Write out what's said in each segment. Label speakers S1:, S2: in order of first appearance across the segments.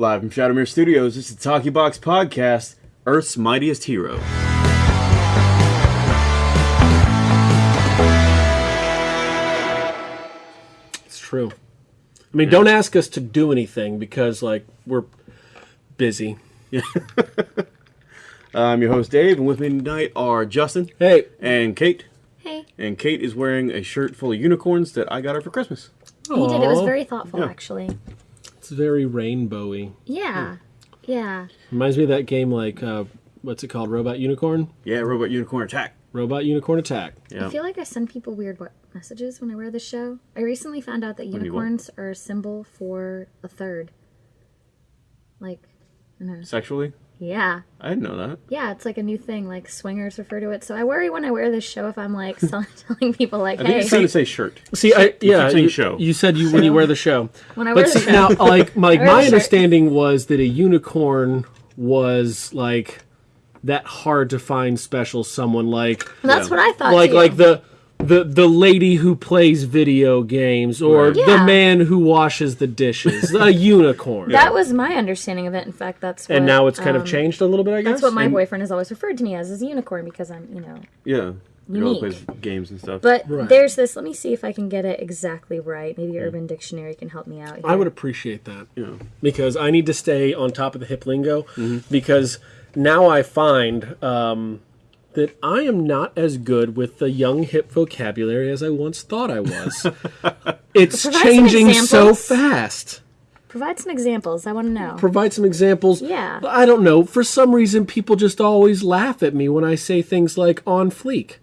S1: Live from Shadowmere Studios, this is the Talkie Box Podcast, Earth's Mightiest Hero.
S2: It's true. I mean, don't ask us to do anything because, like, we're busy. Yeah.
S1: I'm your host, Dave, and with me tonight are Justin
S2: Hey,
S1: and Kate.
S3: Hey.
S1: And Kate is wearing a shirt full of unicorns that I got her for Christmas.
S3: He did. It was very thoughtful,
S1: Yeah.
S3: actually.
S2: It's very rainbowy.
S3: Yeah. Yeah.
S2: Reminds me of that game, like, uh, what's it called? Robot Unicorn?
S1: Yeah, Robot Unicorn Attack.
S2: Robot Unicorn Attack.
S1: Yeah.
S3: I feel like I send people weird what messages when I wear this show. I recently found out that unicorns are a symbol for a third. Like, I don't know.
S1: Sexually?
S3: Yeah.
S1: I didn't know that.
S3: Yeah, it's like a new thing. Like, swingers refer to it. So I worry when I wear this show if I'm like tell- telling people, like, "Hey,
S1: I think
S3: hey,
S1: it's trying to say shirt.
S2: See, I yeah,
S1: saying
S2: you,
S1: show.
S2: you said you when you wear the show.
S3: When I
S2: but
S3: wear the
S2: see,
S3: show.
S2: now, like, my, my
S3: the shirt.
S2: understanding was that a unicorn was like that hard to find special someone like
S3: that's
S1: Yeah.
S3: what I thought.
S2: like
S3: too.
S2: like the the the lady who plays video games or
S1: Right.
S2: the man who washes the dishes a unicorn
S3: That was my understanding of it. In fact, that's what,
S2: and now it's kind
S3: um,
S2: of changed a little bit i guess
S3: That's what my
S1: And-
S3: boyfriend has always referred to me as, as a unicorn, because I'm, you know,
S1: Yeah. You know,
S3: Unique.
S1: plays games and stuff.
S3: But
S2: Right.
S3: there's this. Let me see if I can get it exactly right. Maybe Urban Dictionary can help me out. Here.
S2: i would appreciate that
S1: yeah.
S2: because i need to stay on top of the hip lingo because now i find um, that i am not as good with the young hip vocabulary as i once thought i was it's
S3: Provide
S2: changing so fast
S3: provide some examples. I want to know.
S2: provide some examples.
S3: Yeah.
S2: I don't know. For some reason, people just always laugh at me when I say things like on fleek.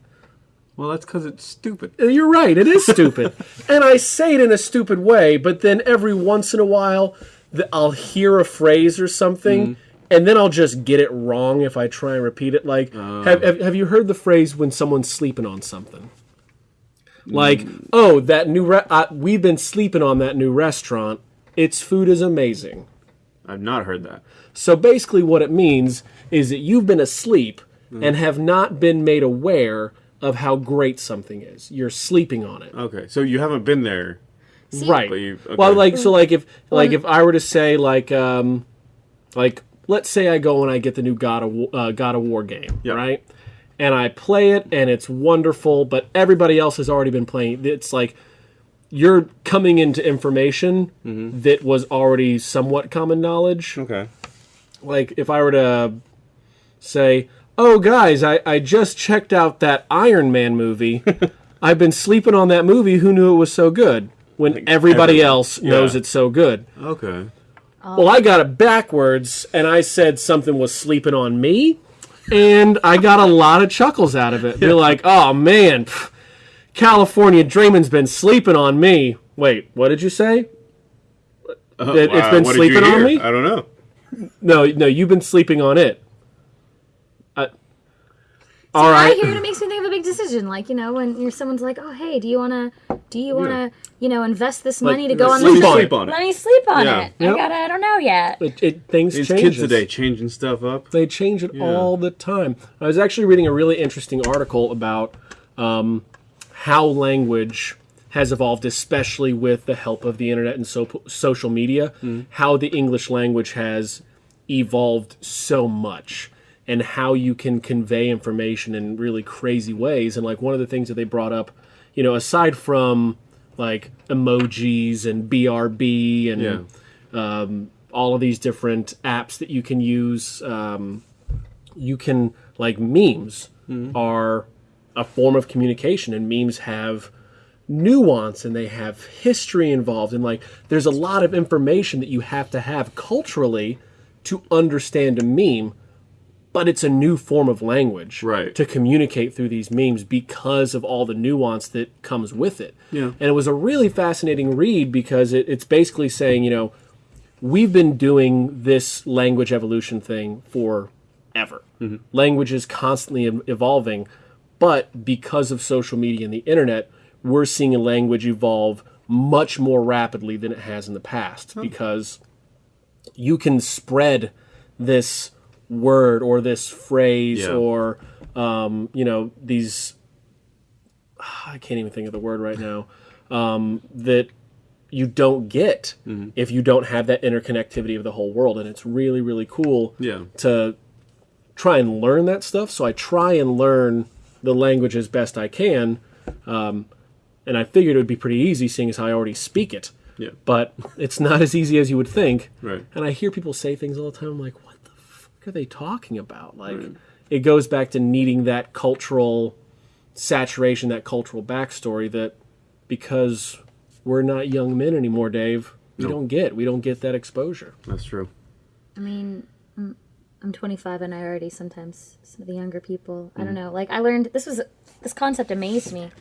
S1: Well, that's because it's stupid.
S2: Uh, You're right. It is stupid. and I say it in a stupid way, but then every once in a while, I'll hear a phrase or something. And then I'll just get it wrong if I try and repeat it. Like, have, have, have you heard the phrase when someone's sleeping on something? Like, oh, that new re- uh, we've been sleeping on that new restaurant. Its food is amazing.
S1: I've not heard that.
S2: So basically, what it means is that you've been asleep and have not been made aware of how great something is. You're sleeping on it,
S1: Okay, so you haven't been there.
S2: right?
S1: You- okay.
S2: Well, like so, like if like if I were to say like um like let's say I go and I get the new God of War, uh, God of War game,
S1: Yeah.
S2: right? And I play it and it's wonderful, but everybody else has already been playing. It's like you're coming into information that was already somewhat common knowledge.
S1: Okay.
S2: like if I were to say, "Oh, guys, I, I just checked out that Iron Man movie. I've been sleeping on that movie. Who knew it was so good?" When everybody
S1: everyone.
S2: else knows
S1: Yeah.
S2: it's so good.
S1: Okay.
S2: Well, I got it backwards, and I said something was sleeping on me, and I got a lot of chuckles out of it. They're like, "Oh man, pff, California Dreaming's been sleeping on me." Wait, what did you say? Uh, that it's
S1: Wow,
S2: been
S1: what did you
S2: sleeping on me?
S1: I don't know.
S2: No, no, you've been sleeping on it. All
S3: I
S2: right.
S3: hear it, it makes me think of a big decision. Like you know, when you're someone's like, "Oh, hey, do you wanna, do you wanna, you know, invest this money to go on
S2: sleep
S3: this
S2: on
S3: trip?
S1: Sleep on it.
S3: Let me sleep on
S1: Yeah.
S3: it.
S2: Yep.
S3: I gotta, I don't know yet.
S2: It, it things
S1: These
S2: change.
S1: kids today changing stuff up.
S2: They change it all the time. I was actually reading a really interesting article about um, how language has evolved, especially with the help of the internet and so- social media. How the English language has evolved so much, and how you can convey information in really crazy ways. And like one of the things that they brought up, you know, aside from like emojis and BRB and
S1: Yeah.
S2: um, all of these different apps that you can use. Um, you can like memes are a form of communication, and memes have nuance and they have history involved, and like there's a lot of information that you have to have culturally to understand a meme. But it's a new form of language
S1: Right.
S2: to communicate through these memes because of all the nuance that comes with it.
S1: Yeah.
S2: And it was a really fascinating read because it, it's basically saying, you know, we've been doing this language evolution thing for ever. Mm-hmm. Language is constantly evolving, but because of social media and the internet, we're seeing a language evolve much more rapidly than it has in the past because you can spread this word or this phrase
S1: Yeah.
S2: or um, you know these I can't even think of the word right now um, that you don't get if you don't have that interconnectivity of the whole world and it's really really cool
S1: Yeah.
S2: to try and learn that stuff so i try and learn the language as best i can um, and i figured it would be pretty easy seeing as i already speak it
S1: Yeah.
S2: but it's not as easy as you would think
S1: Right.
S2: and i hear people say things all the time i'm like what the fuck are they talking about like it goes back to needing that cultural saturation that cultural backstory that because we're not young men anymore dave we
S1: No.
S2: don't get we don't get that exposure
S1: That's true.
S3: I mean, I'm, I'm 25 and I already sometimes some of the younger people. I don't know. Like I learned this was this concept amazed me.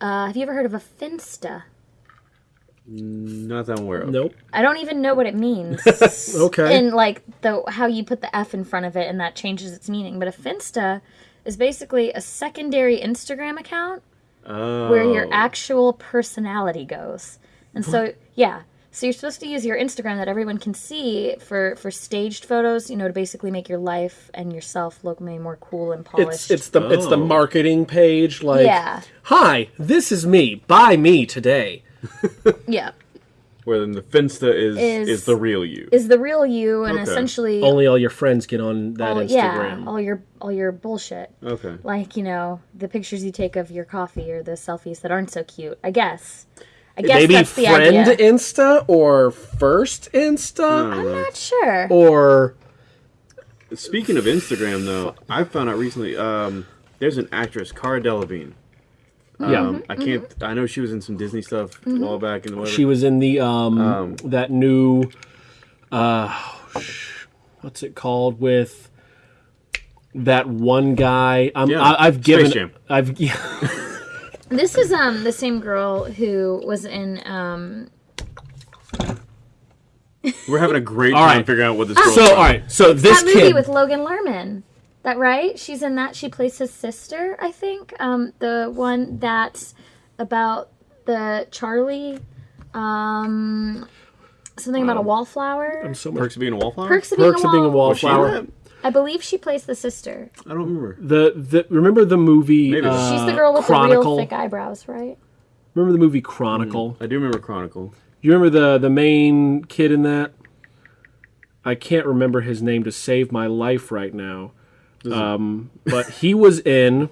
S3: Uh, have you ever heard of a finsta?
S1: Not that I'm
S2: nope
S3: I don't even know what it means.
S2: Okay.
S3: And like the how you put the F in front of it and that changes its meaning. But a finsta is basically a secondary Instagram account
S1: Oh.
S3: where your oh. actual personality goes. And so, yeah. So you're supposed to use your Instagram that everyone can see for for staged photos, you know, to basically make your life and yourself look way more cool and polished.
S2: it's the it's the
S1: Oh.
S2: marketing page like
S3: Yeah.
S2: hi this is me buy me today
S3: yeah.
S1: Where then the Finsta is is,
S3: Is-
S1: the real you.
S3: Is the real you and
S1: Okay.
S3: essentially
S2: only all your friends get on that
S3: all,
S2: instagram
S3: yeah, all your all your bullshit.
S1: okay.
S3: Like, you know, the pictures you take of your coffee or the selfies that aren't so cute. I guess. I guess
S2: maybe
S3: that's the
S2: friend
S3: idea.
S2: insta or first insta
S3: I'm not sure.
S2: or
S1: Speaking of Instagram, though, I found out recently. Um, there's an actress, Cara Delevingne.
S2: Yeah
S1: Um, I can't. I know she was in some Disney stuff a while back, and whatever.
S2: she was in the um, that new uh what's it called with that one guy um,
S1: Yeah,
S2: I, i've
S1: Space
S2: given
S1: Jam.
S2: i've yeah,
S3: This is um the same girl who was in um
S1: We're having a great time
S2: right.
S1: figuring out what this. girl's
S2: so
S1: about.
S2: all right so this
S3: that movie
S2: kid
S3: with Logan Lerman. That right? She's in that. She plays his sister, I think. Um, the one that's about the Charlie. Um, something about a wallflower.
S2: i'm so much
S1: Perks of being a wallflower.
S3: Perks of being
S2: Perks
S3: a
S2: of being a
S3: wall.
S1: Was she in
S2: wallflower?
S3: I believe she plays the sister.
S1: I don't remember.
S2: the, the remember the movie
S1: Maybe.
S2: uh,
S3: She's the girl with
S2: Chronicle
S3: the real thick eyebrows, right?
S2: remember the movie chronicle
S1: I do remember Chronicle.
S2: You remember the the main kid in that? I can't remember his name to save my life right now. Um, but he was in.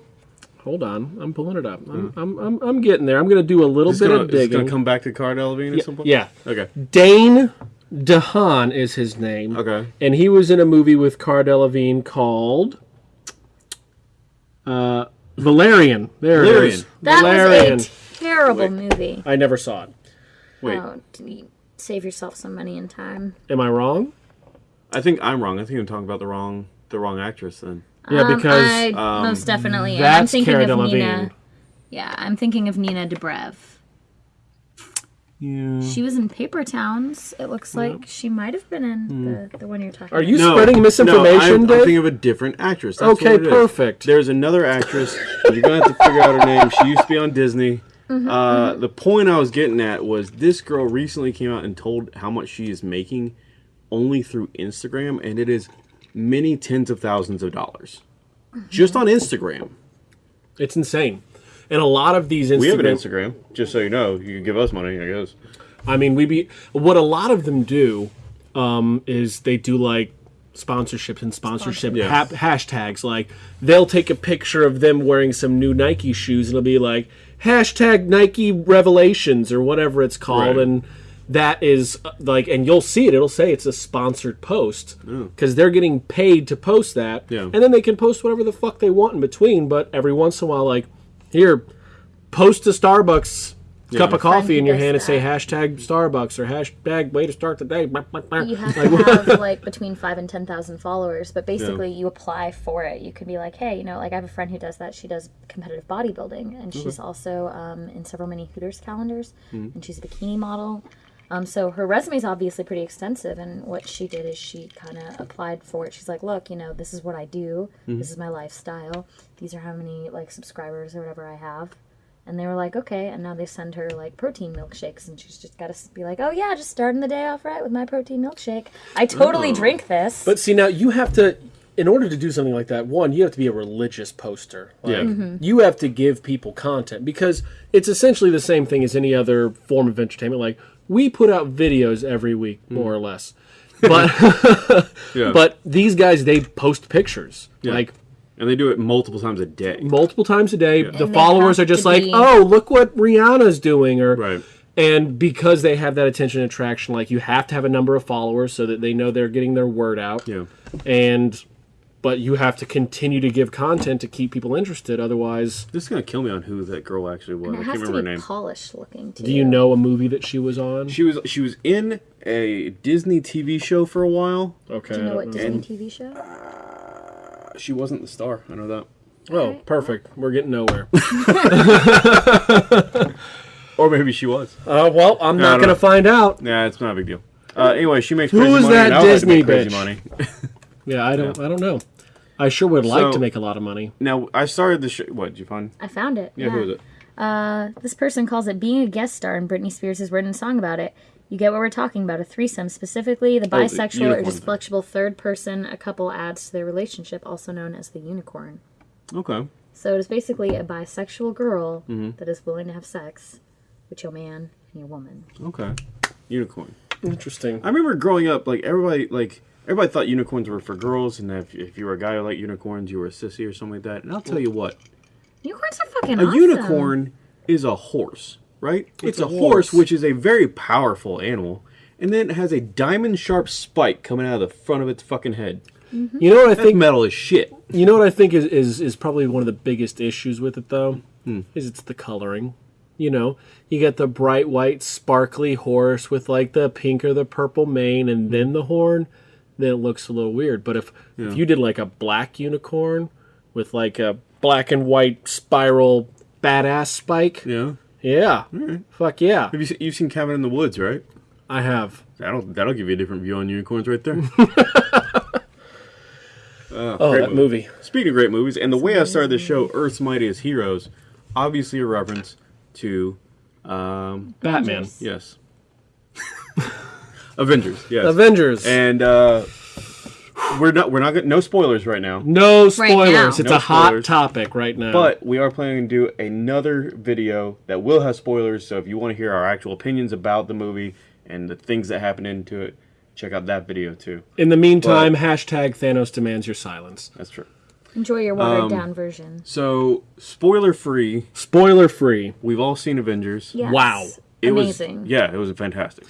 S2: Hold on, I'm pulling it up. I'm, I'm, I'm, I'm getting there. I'm going to do a little
S1: Is
S2: bit
S1: this gonna,
S2: of
S1: is this
S2: digging.
S1: gonna come back to Cara Delevingne at some point?
S2: yeah,
S1: Okay.
S2: Dane DeHaan is his name.
S1: Okay.
S2: and he was in a movie with Cara Delevingne called uh, Valerian. There it
S1: Valerian.
S2: is.
S3: That
S2: Valerian.
S3: was a terrible
S1: Wait.
S3: movie.
S2: I never saw it.
S1: Wait.
S3: Oh, d- save yourself some money and time.
S2: Am I wrong?
S1: I think I'm wrong. I think I'm talking about the wrong the wrong actress then.
S2: Yeah,
S3: Um,
S2: because
S3: I
S1: um,
S3: most definitely am. I'm
S2: that's
S3: thinking
S2: Cara
S3: of
S2: Delevingne.
S3: Nina. Yeah, I'm thinking of Nina Dobrev.
S2: Yeah.
S3: She was in Paper Towns. It looks like she might have been in the, the one you're talking
S2: Hmm. Are
S3: about.
S2: you
S1: No,
S2: spreading misinformation,
S1: no, I'm, I'm
S2: Dave?
S1: thinking of a different actress. That's
S2: Okay,
S1: what it is.
S2: perfect.
S1: There's another actress. You're gonna have to figure out her name. She used to be on Disney.
S3: Mm-hmm,
S1: uh, The point I was getting at was this girl recently came out and told how much she is making only through Instagram, and it is many tens of thousands of dollars just on Instagram.
S2: It's insane. And a lot of these Instagram,
S1: We have an Instagram, just so you know. You can give us money, I guess.
S2: I mean, we be what a lot of them do um, is they do like sponsorships and sponsorship hap- hashtags. Like they'll take a picture of them wearing some new Nike shoes and it'll be like hashtag Nike Revelations or whatever it's called,
S1: Right.
S2: and that is like, and you'll see it. It'll say it's a sponsored post because they're getting paid to post that,
S1: Yeah.
S2: and then they can post whatever the fuck they want in between. But every once in a while, like here, post a Starbucks cup of coffee in your
S3: does
S2: hand and say hashtag Starbucks or hashtag way to start the day.
S3: You have to have like between five and ten thousand followers, but basically you apply for it. You can be like, hey, you know, like I have a friend who does that. She does competitive bodybuilding, and she's also um, in several many Hooters calendars, and she's a bikini model. Um, so her resume is obviously pretty extensive, and what she did is she kind of applied for it. She's like, look, you know, this is what I do. This is my lifestyle. These are how many like subscribers or whatever I have. And they were like, okay. And now they send her like protein milkshakes, and she's just got to be like, oh yeah, just starting the day off right with my protein milkshake. I totally drink this.
S2: But see, now you have to, in order to do something like that, one, you have to be a religious poster. Like,
S1: Yeah.
S3: Mm-hmm.
S2: You have to give people content because it's essentially the same thing as any other form of entertainment. Like, we put out videos every week, hmm. more or less. But
S1: Yeah.
S2: but these guys they post pictures
S1: Yeah.
S2: like
S1: and they do it multiple times a day.
S2: multiple times a day. The followers are just like,
S3: be-
S2: "Oh, look what Rihanna's doing," or
S1: Right.
S2: and because they have that attention and attraction, like you have to have a number of followers so that they know they're getting their word out.
S1: Yeah.
S2: And but you have to continue to give content to keep people interested. Otherwise,
S1: This is gonna kill me on who that girl actually was.
S3: And
S1: I
S3: it
S1: can't
S3: has to
S1: remember her
S3: be
S1: name.
S3: polished looking too.
S2: do you know a movie that she was on?
S1: She was she was in a Disney TV show for a while.
S2: Okay.
S3: Do you know what Disney
S1: And-
S3: TV show?
S1: Uh, she wasn't the star. I know that.
S2: Oh, perfect. We're getting nowhere.
S1: Or maybe she was.
S2: uh, well, I'm
S1: I
S2: not going to
S1: know.
S2: find out.
S1: Yeah, it's not a big deal. Uh, anyway, she makes
S2: Who
S1: crazy
S2: is
S1: money.
S2: that
S1: and I would like to
S2: Disney
S1: make crazy
S2: bitch?
S1: money.
S2: Yeah, I don't. I don't know. I sure would like
S1: So-
S2: to make a lot of money.
S1: now I started the show. What did you find?
S3: I found it.
S1: Yeah, who was it?
S3: Uh, this person calls it being a guest star, and Britney Spears has written a song about it. You get what we're talking about a threesome, specifically the
S1: Oh, the
S3: bisexual or
S1: unicorn
S3: just flexible third person a couple adds to their relationship, also known as the unicorn.
S1: Okay.
S3: So it is basically a bisexual girl
S1: Mm-hmm.
S3: that is willing to have sex with your man and your woman.
S1: Okay. Unicorn.
S2: Interesting.
S1: I remember growing up, like everybody, like everybody thought unicorns were for girls, and if, if you were a guy who liked unicorns, you were a sissy or something like that. And I'll tell you what,
S3: Unicorns are fucking
S1: a
S3: awesome.
S1: unicorn is a horse, right? It's,
S2: a
S1: a, horse,
S2: horse.
S1: which is a very powerful animal, and then it has a diamond sharp spike coming out of the front of its fucking head.
S2: You know what I
S1: That's
S2: think?
S1: metal is shit.
S2: You know what I think is, is is probably one of the biggest issues with it though,
S1: Hmm.
S2: is it's the coloring. You know, you get the bright white sparkly horse with like the pink or the purple mane, and then the horn. Then it looks a little weird. But if if you did like a black unicorn with like a black and white spiral badass spike,
S1: Yeah.
S2: yeah, fuck yeah,
S1: Have you you've seen Cabin in the Woods, right?
S2: I have.
S1: That'll that'll give you a different view on unicorns right there.
S2: Oh,
S1: great
S2: that
S1: movie.
S2: movie.
S1: Speaking of great movies, and the way I started the show, Earth's Mightiest Heroes, obviously a reference to um,
S2: Batman,
S1: yes, Avengers, yes,
S2: Avengers.
S1: and uh, we're not we're not gonna, no spoilers right now,
S2: no
S3: now.
S2: spoilers. It's
S1: No
S2: a hot topic right now.
S1: but we are planning to do another video that will have spoilers. So if you want to hear our actual opinions about the movie and the things that happen into it, check out that video too.
S2: in the meantime, hashtag Thanos demands your silence.
S1: That's true.
S3: Enjoy your watered down version.
S1: So spoiler free,
S2: Spoiler free.
S1: we've all seen Avengers.
S3: Yes.
S2: Wow.
S1: It
S3: Amazing.
S1: Was, yeah, it was fantastic.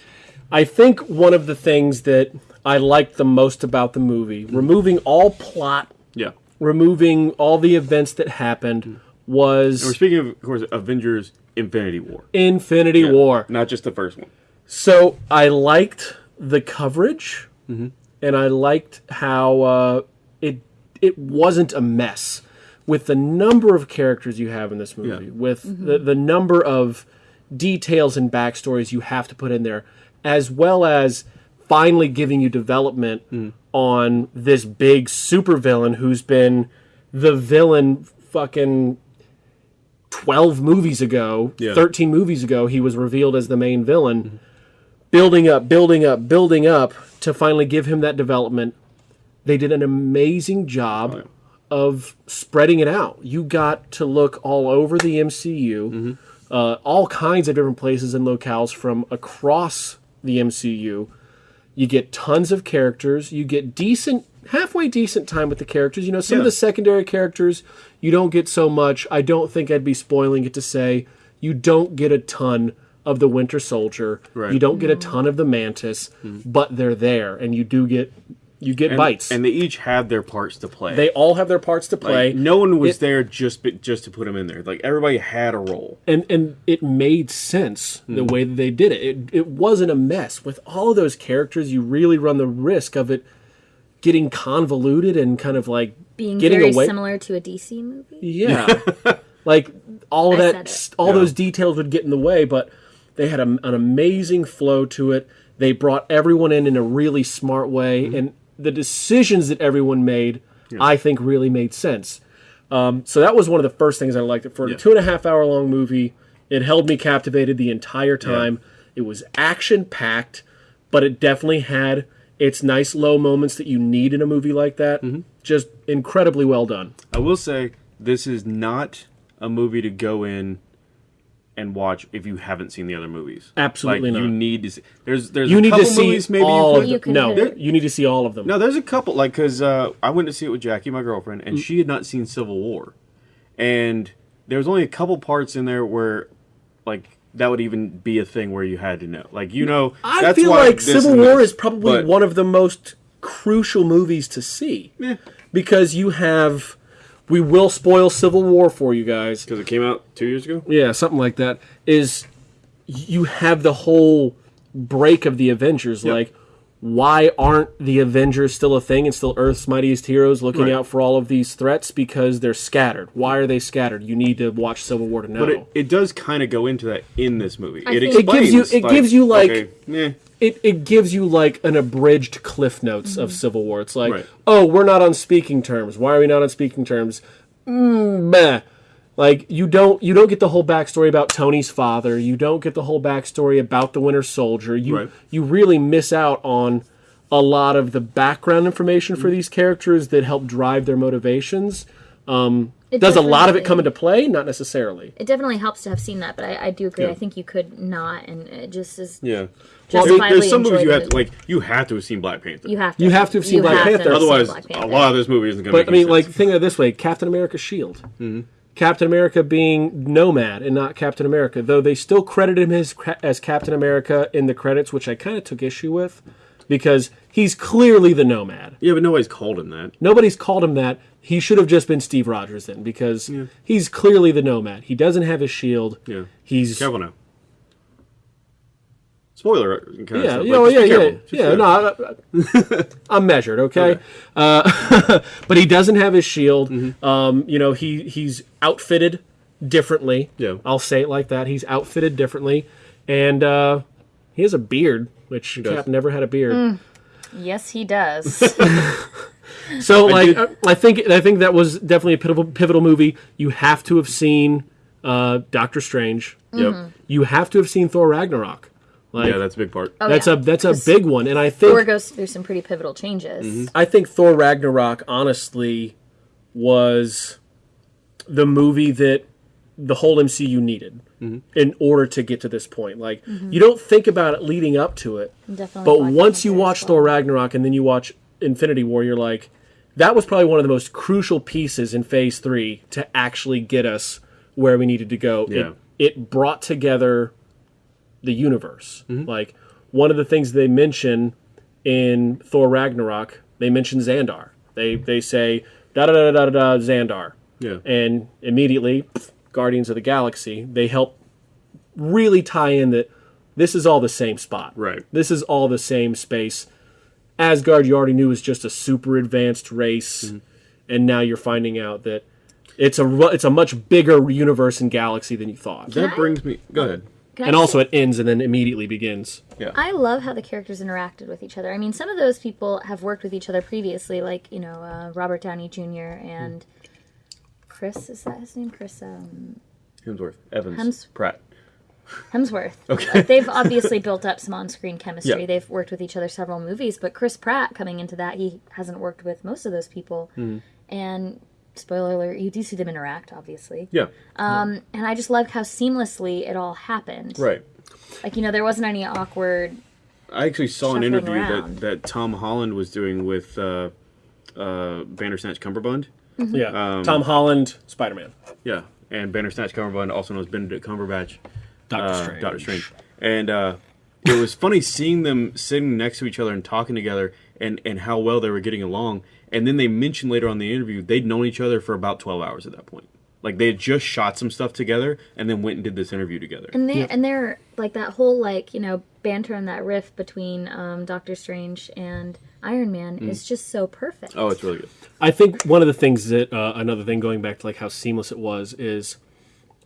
S2: I think one of the things that I liked the most about the movie, removing all plot,
S1: Yeah.
S2: removing all the events that happened, was.
S1: We're speaking of, of course, Avengers Infinity War.
S2: Infinity
S1: Yeah,
S2: War.
S1: Not just the first one.
S2: So I liked the coverage, and I liked how uh, it it wasn't a mess with the number of characters you have in this movie,
S1: Yeah.
S2: with the the number of details and backstories you have to put in there, as well as finally giving you development on this big supervillain who's been the villain fucking 12 movies ago,
S1: Yeah.
S2: 13 movies ago, he was revealed as the main villain. Building up, building up, building up to finally give him that development. They did an amazing job
S1: Oh, yeah.
S2: of spreading it out. You got to look all over the MCU,
S1: Mm-hmm.
S2: Uh, all kinds of different places and locales from across the MCU. You get tons of characters. You get decent, halfway decent time with the characters. You know, some of the secondary characters you don't get so much. I don't think I'd be spoiling it to say you don't get a ton of the Winter Soldier.
S1: Right.
S2: You don't get a ton of the Mantis, but they're there, and you do get you get
S1: And,
S2: bites.
S1: And they each have their parts to play.
S2: they all have their parts to play.
S1: Like, no one was
S2: It-
S1: there just just to put them in there. Like everybody had a role.
S2: and and it made sense the way that they did it. It it wasn't a mess with all of those characters. You really run the risk of it getting convoluted and kind of like
S3: Being
S2: getting
S3: very
S2: away.
S3: similar to a DC movie.
S2: Yeah, like all of that, all
S1: Yeah.
S2: those details would get in the way, but they had a, an amazing flow to it. They brought everyone in in a really smart way,
S1: Mm-hmm.
S2: and the decisions that everyone made, I think, really made sense. Um, so that was one of the first things I liked. It for a two and a half hour long movie, it held me captivated the entire time. It was action packed, but it definitely had its nice low moments that you need in a movie like that.
S1: Mm-hmm.
S2: Just incredibly well done.
S1: I will say this is not a movie to go in and watch if you haven't seen the other movies.
S2: Absolutely
S1: like, You need to. See, there's there's
S2: You
S1: a
S2: need to see
S1: movies maybe
S2: all
S1: you
S2: of
S3: You
S2: them.
S3: can
S2: No,
S3: hit
S2: you need to see all of them.
S1: No, there's a couple like because uh, I went to see it with Jackie, my girlfriend,
S2: Mm.
S1: and she had not seen Civil War, and there was only a couple parts in there where, like, that would even be a thing where you had to know. Like, you know,
S2: I
S1: that's
S2: feel
S1: why
S2: like Civil War
S1: this,
S2: is probably
S1: but-
S2: one of the most crucial movies to see
S1: Yeah,
S2: because you have. We will spoil Civil War for you guys.
S1: because it came out two years ago.
S2: Yeah, something like that. Is you have the whole break of the Avengers.
S1: Yep.
S2: Like, why aren't the Avengers still a thing and still Earth's mightiest heroes looking
S1: Right.
S2: out for all of these threats? Because they're scattered. Why are they scattered? You need to watch Civil War to know.
S1: But it, it does kind of go into that in this movie.
S3: I
S1: it
S3: think-
S2: It gives you-
S1: explains,
S2: it gives you, like-
S1: okay, eh,
S2: it, it gives you like an abridged cliff notes of Civil War. It's like,
S1: Right.
S2: oh, we're not on speaking terms. Why are we not on speaking terms? Mm, meh. Like you don't you don't get the whole backstory about Tony's father. You don't get the whole backstory about the Winter Soldier. You
S1: Right.
S2: you really miss out on a lot of the background information for these characters that help drive their motivations. Um, does a lot of it come into play? Not necessarily.
S3: It definitely helps to have seen that, but I, I do agree.
S1: Yeah.
S3: I think you could not, and it just is.
S1: yeah.
S2: Well,
S1: There- there's some movies you have to like. You have to have seen Black Panther.
S3: You have to.
S2: You have to have seen Black
S3: have to
S2: Panther.
S3: have seen
S1: Otherwise,
S3: Black
S1: a lot of this movie isn't going to.
S2: But I mean, like, think of it this way: Captain America Shield.
S1: Mm-hmm.
S2: Captain America being Nomad and not Captain America, though they still credit him as, as Captain America in the credits, which I kind of took issue with, because he's clearly the Nomad.
S1: yeah, but nobody's called him that.
S2: Nobody's called him that. He should have just been Steve Rogers then, because he's clearly the Nomad. He doesn't have his shield.
S1: Yeah.
S2: He's.
S1: Spoiler. Kind of
S2: yeah,
S1: stuff,
S2: yeah,
S1: but
S2: well, yeah,
S1: be
S2: yeah,
S1: careful. Just,
S2: yeah.
S1: uh,
S2: No, I, I'm measured, okay.
S1: Okay.
S2: Uh, but he doesn't have his shield.
S1: Mm-hmm.
S2: Um, you know, he he's outfitted differently.
S1: Yeah.
S2: I'll say it like that. He's outfitted differently, and uh, he has a beard, which
S1: does.
S2: Cap never had a beard.
S3: Yes, he does.
S2: So, like,
S1: did-
S2: I, I think I think that was definitely a pivotal pivotal movie. You have to have seen uh, Doctor Strange.
S1: Yep.
S2: You have to have seen Thor Ragnarok. Like,
S1: Yeah, that's a big part.
S3: Oh,
S2: that's
S3: yeah.
S2: a that's a
S3: 'Cause
S2: big one, and I think
S3: Thor goes through some pretty pivotal changes.
S1: Mm-hmm.
S2: I think Thor Ragnarok honestly was the movie that the whole MCU needed
S1: Mm-hmm.
S2: in order to get to this point. Like you don't think about it leading up to it,
S3: Definitely.
S2: but once you watch
S3: well.
S2: Thor Ragnarok and then you watch Infinity War, you're like, that was probably one of the most crucial pieces in Phase Three to actually get us where we needed to go.
S1: Yeah.
S2: It, it brought together the universe.
S1: Mm-hmm.
S2: Like one of the things they mention in Thor Ragnarok, they mention Xandar. They they say da da da da da da Xandar,
S1: Yeah.
S2: and immediately pff, Guardians of the Galaxy. They help really tie in that this is all the same spot.
S1: Right.
S2: This is all the same space. Asgard, you already knew was just a super advanced race,
S1: Mm-hmm.
S2: and now you're finding out that it's a it's a much bigger universe and galaxy than you thought.
S1: That brings me. Go ahead.
S3: Can
S2: And
S3: just
S2: also,
S3: say-
S2: it ends and then immediately begins.
S1: Yeah.
S3: I love how the characters interacted with each other. I mean, some of those people have worked with each other previously, like you know uh, Robert Downey Jr. and Chris. Is that his name? Chris um,
S1: Hemsworth, Evans,
S3: Hems-
S1: Pratt.
S3: Hemsworth. Okay. Like, they've obviously built up some on-screen chemistry.
S1: Yeah.
S3: They've worked with each other several movies, but Chris Pratt coming into that, he hasn't worked with most of those people.
S1: Mm-hmm.
S3: And spoiler alert, you do see them interact, obviously.
S1: Yeah.
S3: Um, and I just loved how seamlessly it all happened.
S1: Right.
S3: Like you know, there wasn't any awkward.
S1: I actually saw an interview
S3: around.
S1: that, that Tom Holland was doing with uh, uh, Bandersnatch Cumberbund.
S2: Yeah.
S1: Um,
S2: Tom Holland, Spider Man.
S1: Yeah, and Bandersnatch Cumberbund, also known as Benedict Cumberbatch,
S2: Doctor
S1: uh,
S2: Strange.
S1: Doctor Strange, and uh, it was funny seeing them sitting next to each other and talking together, and and how well they were getting along. And then they mentioned later on in the interview they'd known each other for about twelve hours at that point. Like they had just shot some stuff together, and then went and did this interview together.
S3: And they and they're like that whole like you know banter and that riff between um, Doctor Strange and Iron Man is just so perfect.
S1: oh, it's really good.
S2: I think one of the things that uh, another thing going back to like how seamless it was is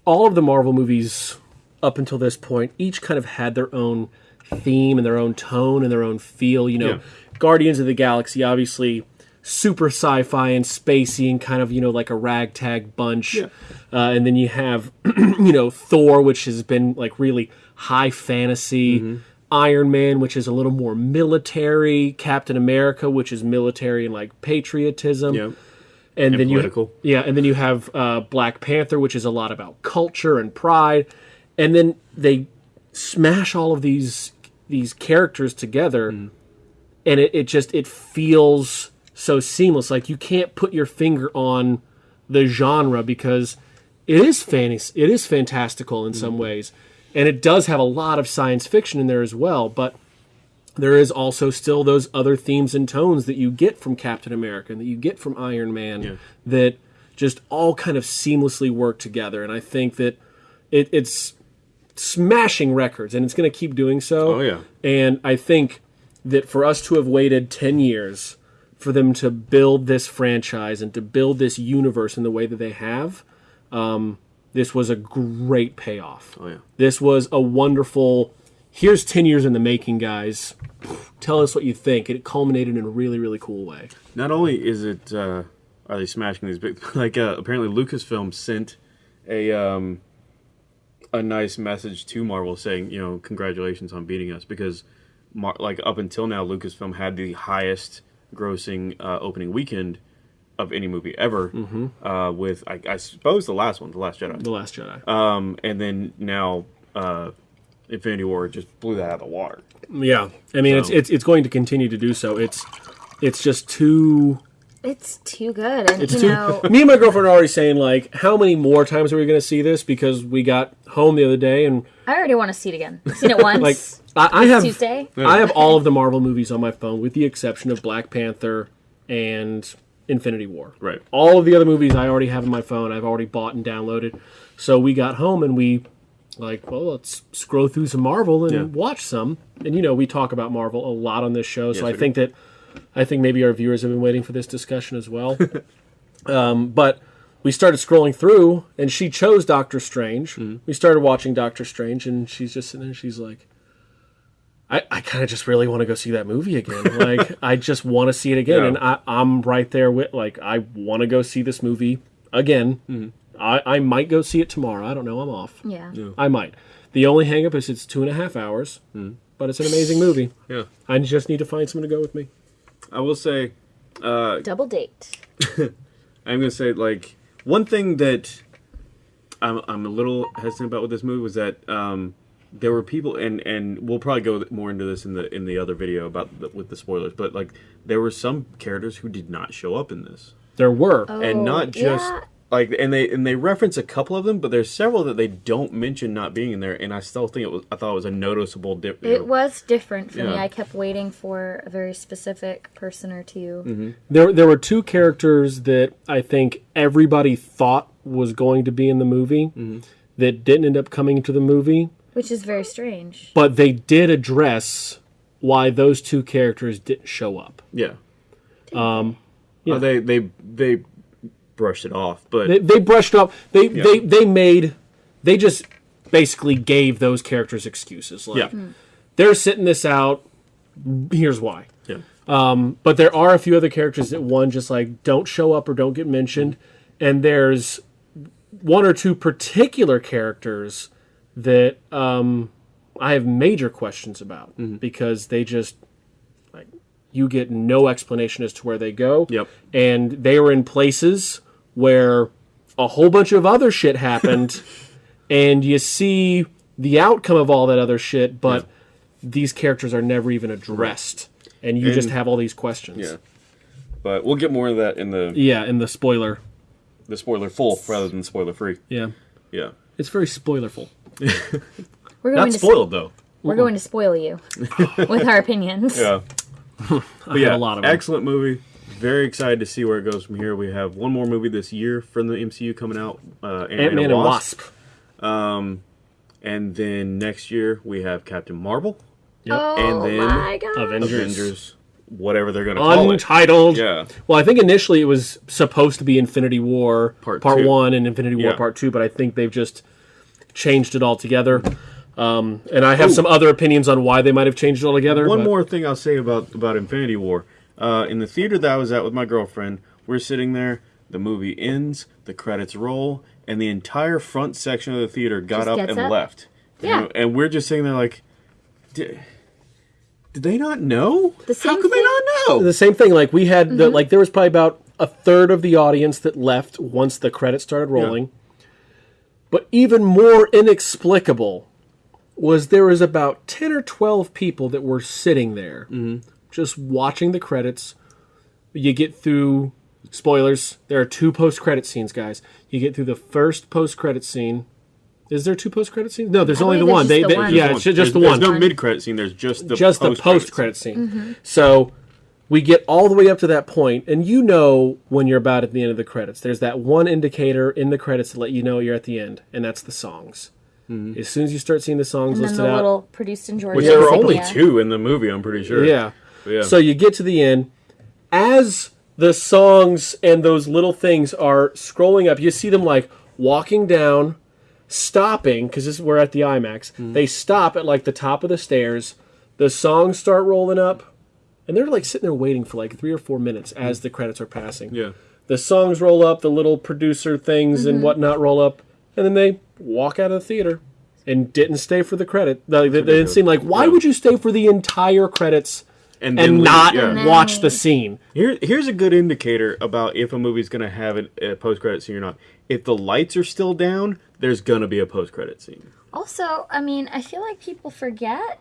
S2: all of the Marvel movies up until this point each kind of had their own theme and their own tone and their own feel. You know,
S1: Yeah.
S2: Guardians of the Galaxy obviously super sci-fi and spacey and kind of you know like a ragtag bunch.
S1: Yeah.
S2: Uh, and then you have you know Thor, which has been like really high fantasy.
S1: Mm-hmm.
S2: Iron Man, which is a little more military. Captain America, which is military and like patriotism
S1: Yeah,
S2: and, then
S1: political.
S2: you yeah, and then you have uh, Black Panther, which is a lot about culture and pride, and then they smash all of these these characters together
S1: Mm.
S2: And it, it just it feels so seamless like you can't put your finger on the genre because it is fantasy it is fantastical in
S1: Mm.
S2: some ways and it does have a lot of science fiction in there as well but there is also still those other themes and tones that you get from Captain America and that you get from Iron Man
S1: Yeah.
S2: that just all kind of seamlessly work together. And I think that it, it's smashing records and it's going to keep doing so.
S1: Oh, yeah.
S2: And I think that for us to have waited 10 years for them to build this franchise and to build this universe in the way that they have, um, this was a great payoff.
S1: Oh yeah.
S2: This was a wonderful. Here's ten years in the making, guys. Tell us what you think. And it culminated in a really, really cool way.
S1: Not only is it uh, are they smashing these big like uh, apparently Lucasfilm sent a um, a nice message to Marvel saying you know congratulations on beating us because like up until now Lucasfilm had the highest grossing uh, opening weekend of any movie ever uh, with I, I suppose the last one the Last Jedi
S2: The Last Jedi.
S1: um, and then now uh, Infinity War just blew that out of the water
S2: yeah, I mean it's it's it's going to continue to do so. It's it's just too.
S3: It's too good, and
S2: It's
S3: you
S2: too.
S3: know,
S2: Me and my girlfriend are already saying like, how many more times are we going to see this? Because we got home the other day and
S3: I already want to see it again. I've seen it once.
S2: like I, I have
S3: Tuesday.
S2: I have all of the Marvel movies on my phone, with the exception of Black Panther and Infinity War.
S1: Right.
S2: All of the other movies I already have on my phone. I've already bought and downloaded. So we got home and we like, well, let's scroll through some Marvel and
S1: Yeah.
S2: watch some. And you know, we talk about Marvel a lot on this show, so I
S1: we
S2: think that I think maybe our viewers have been waiting for this discussion as well. um, but we started scrolling through, and she chose Doctor Strange.
S1: Mm-hmm.
S2: We started watching Doctor Strange, and she's just sitting there. She's like, I, I kind of just really want to go see that movie again. like, I just want to see it again.
S1: Yeah.
S2: And I, I'm right there with, like, I want to go see this movie again.
S1: Mm-hmm.
S2: I, I might go see it tomorrow. I don't know. I'm off.
S3: yeah.
S2: I might. The only hangup is it's two and a half hours, but it's an amazing movie.
S1: yeah
S2: I just need to find someone to go with me.
S1: I will say
S3: Double date.
S1: I'm gonna say like one thing that I'm I'm a little hesitant about with this movie was that um, there were people and and we'll probably go more into this in the in the other video about the, with the spoilers, but like there were some characters who did not show up in this,
S2: There were.
S1: and
S3: Oh,
S1: not just.
S3: yeah.
S1: Like and they and they reference a couple of them, but there's several that they don't mention not being in there, and I still think it was. I thought it was a noticeable dip. you know.
S3: It was different for me. I kept waiting for a very specific person or 2
S1: Mm-hmm.
S2: There, there were two characters that I think everybody thought was going to be in the movie that didn't end up coming to the movie,
S3: which is very strange.
S2: but they did address why those two characters didn't show up.
S1: Yeah.
S2: Um, yeah.
S1: Oh, they they they brushed it off, but
S2: They, they brushed off. They, they, they made. They just basically gave those characters excuses. Like,
S1: yeah,
S2: they're sitting this out. Here's why.
S1: yeah, Um,
S2: but there are a few other characters that one just like don't show up or don't get mentioned and there's one or two particular characters that um, i have major questions about because they just like you get no explanation as to where they go.
S1: Yep.
S2: and they were in places where a whole bunch of other shit happened and you see the outcome of all that other shit but these characters are never even addressed. And you just have all these questions.
S1: Yeah. But we'll get more of that in the
S2: yeah in the spoiler.
S1: The spoiler full rather than spoiler free.
S2: yeah.
S1: Yeah.
S2: it's very spoilerful
S3: We're going
S1: Not
S3: to
S1: spoiled though.
S3: we're going to spoil you with our opinions.
S1: Yeah.
S2: I
S1: But yeah,
S2: have a lot of them.
S1: excellent movie. Very excited to see where it goes from here. We have one more movie this year from the MCU coming out, uh, Ant-Man,
S2: ant-man
S1: and
S2: and
S1: Wasp.
S2: wasp
S1: and then next year we have Captain Marvel,
S3: Oh
S1: And then
S3: my god.
S2: Avengers.
S1: Avengers, whatever they're gonna call it.
S2: untitled
S1: Yeah.
S2: well i think initially it was supposed to be infinity war
S1: Part
S2: part one and infinity war
S1: Yeah.
S2: part two but i think they've just changed it all together um, and i have some other opinions on why they might have changed it all together
S1: One
S2: but-
S1: more thing I'll say about about Infinity War. Uh, in the theater that I was at with my girlfriend, we're sitting there. The movie ends, the credits roll, and the entire front section of the theater got
S3: Just
S1: up and
S3: up?
S1: left.
S3: Yeah.
S1: And, and we're just sitting there like, did, did they not know?
S3: The
S1: How
S3: same
S1: could they
S3: thing-
S1: not know?
S2: the same thing like we had
S3: Mm-hmm.
S2: the, like there was probably about a third of the audience that left once the credits started rolling But even more inexplicable was there was about 10 or 12 people that were sitting there just watching the credits. You get through spoilers. There are two post-credit scenes, guys. You get through the first post-credit scene. Is there two post-credit scenes? No, there's
S3: I
S2: only the one.
S3: there's
S2: They,
S3: just
S2: they-
S3: the one.
S2: yeah, it's just
S1: There's-
S2: the
S1: there's no mid credit scene. There's just the
S2: just the
S1: post-credit
S2: post-credit scene. Mm-hmm. So we get all the way up to that point, and you know when you're about at the end of the credits. There's that one indicator in the credits to let you know you're at the end, and that's the songs. Mm-hmm. As soon as you start seeing the songs
S3: And then
S2: listed
S3: the
S2: out,
S3: little produced in Georgia.
S1: Which there were
S3: insignia.
S1: only two in the movie. I'm pretty sure.
S2: yeah.
S1: Yeah.
S2: So you get to the end. As the songs and those little things are scrolling up, you see them like walking down, stopping because this is we're at the IMAX. Mm-hmm. They stop at like the top of the stairs. The songs start rolling up, and they're like sitting there waiting for like three or four minutes as mm. the credits are passing.
S1: Yeah.
S2: The songs roll up, the little producer things and mm-hmm. whatnot roll up, and then they walk out of the theater and didn't stay for the credit. They, they, they didn't seem like, why
S1: Yeah.
S2: would you stay for the entire credits
S1: And,
S2: and
S1: leave-
S2: not
S1: yeah.
S2: watch the scene?
S1: Here, here's a good indicator about if a movie's going to have an- a post credit scene or not. If the lights are still down, there's going to be a post credit scene.
S3: Also, I mean, I feel like people forget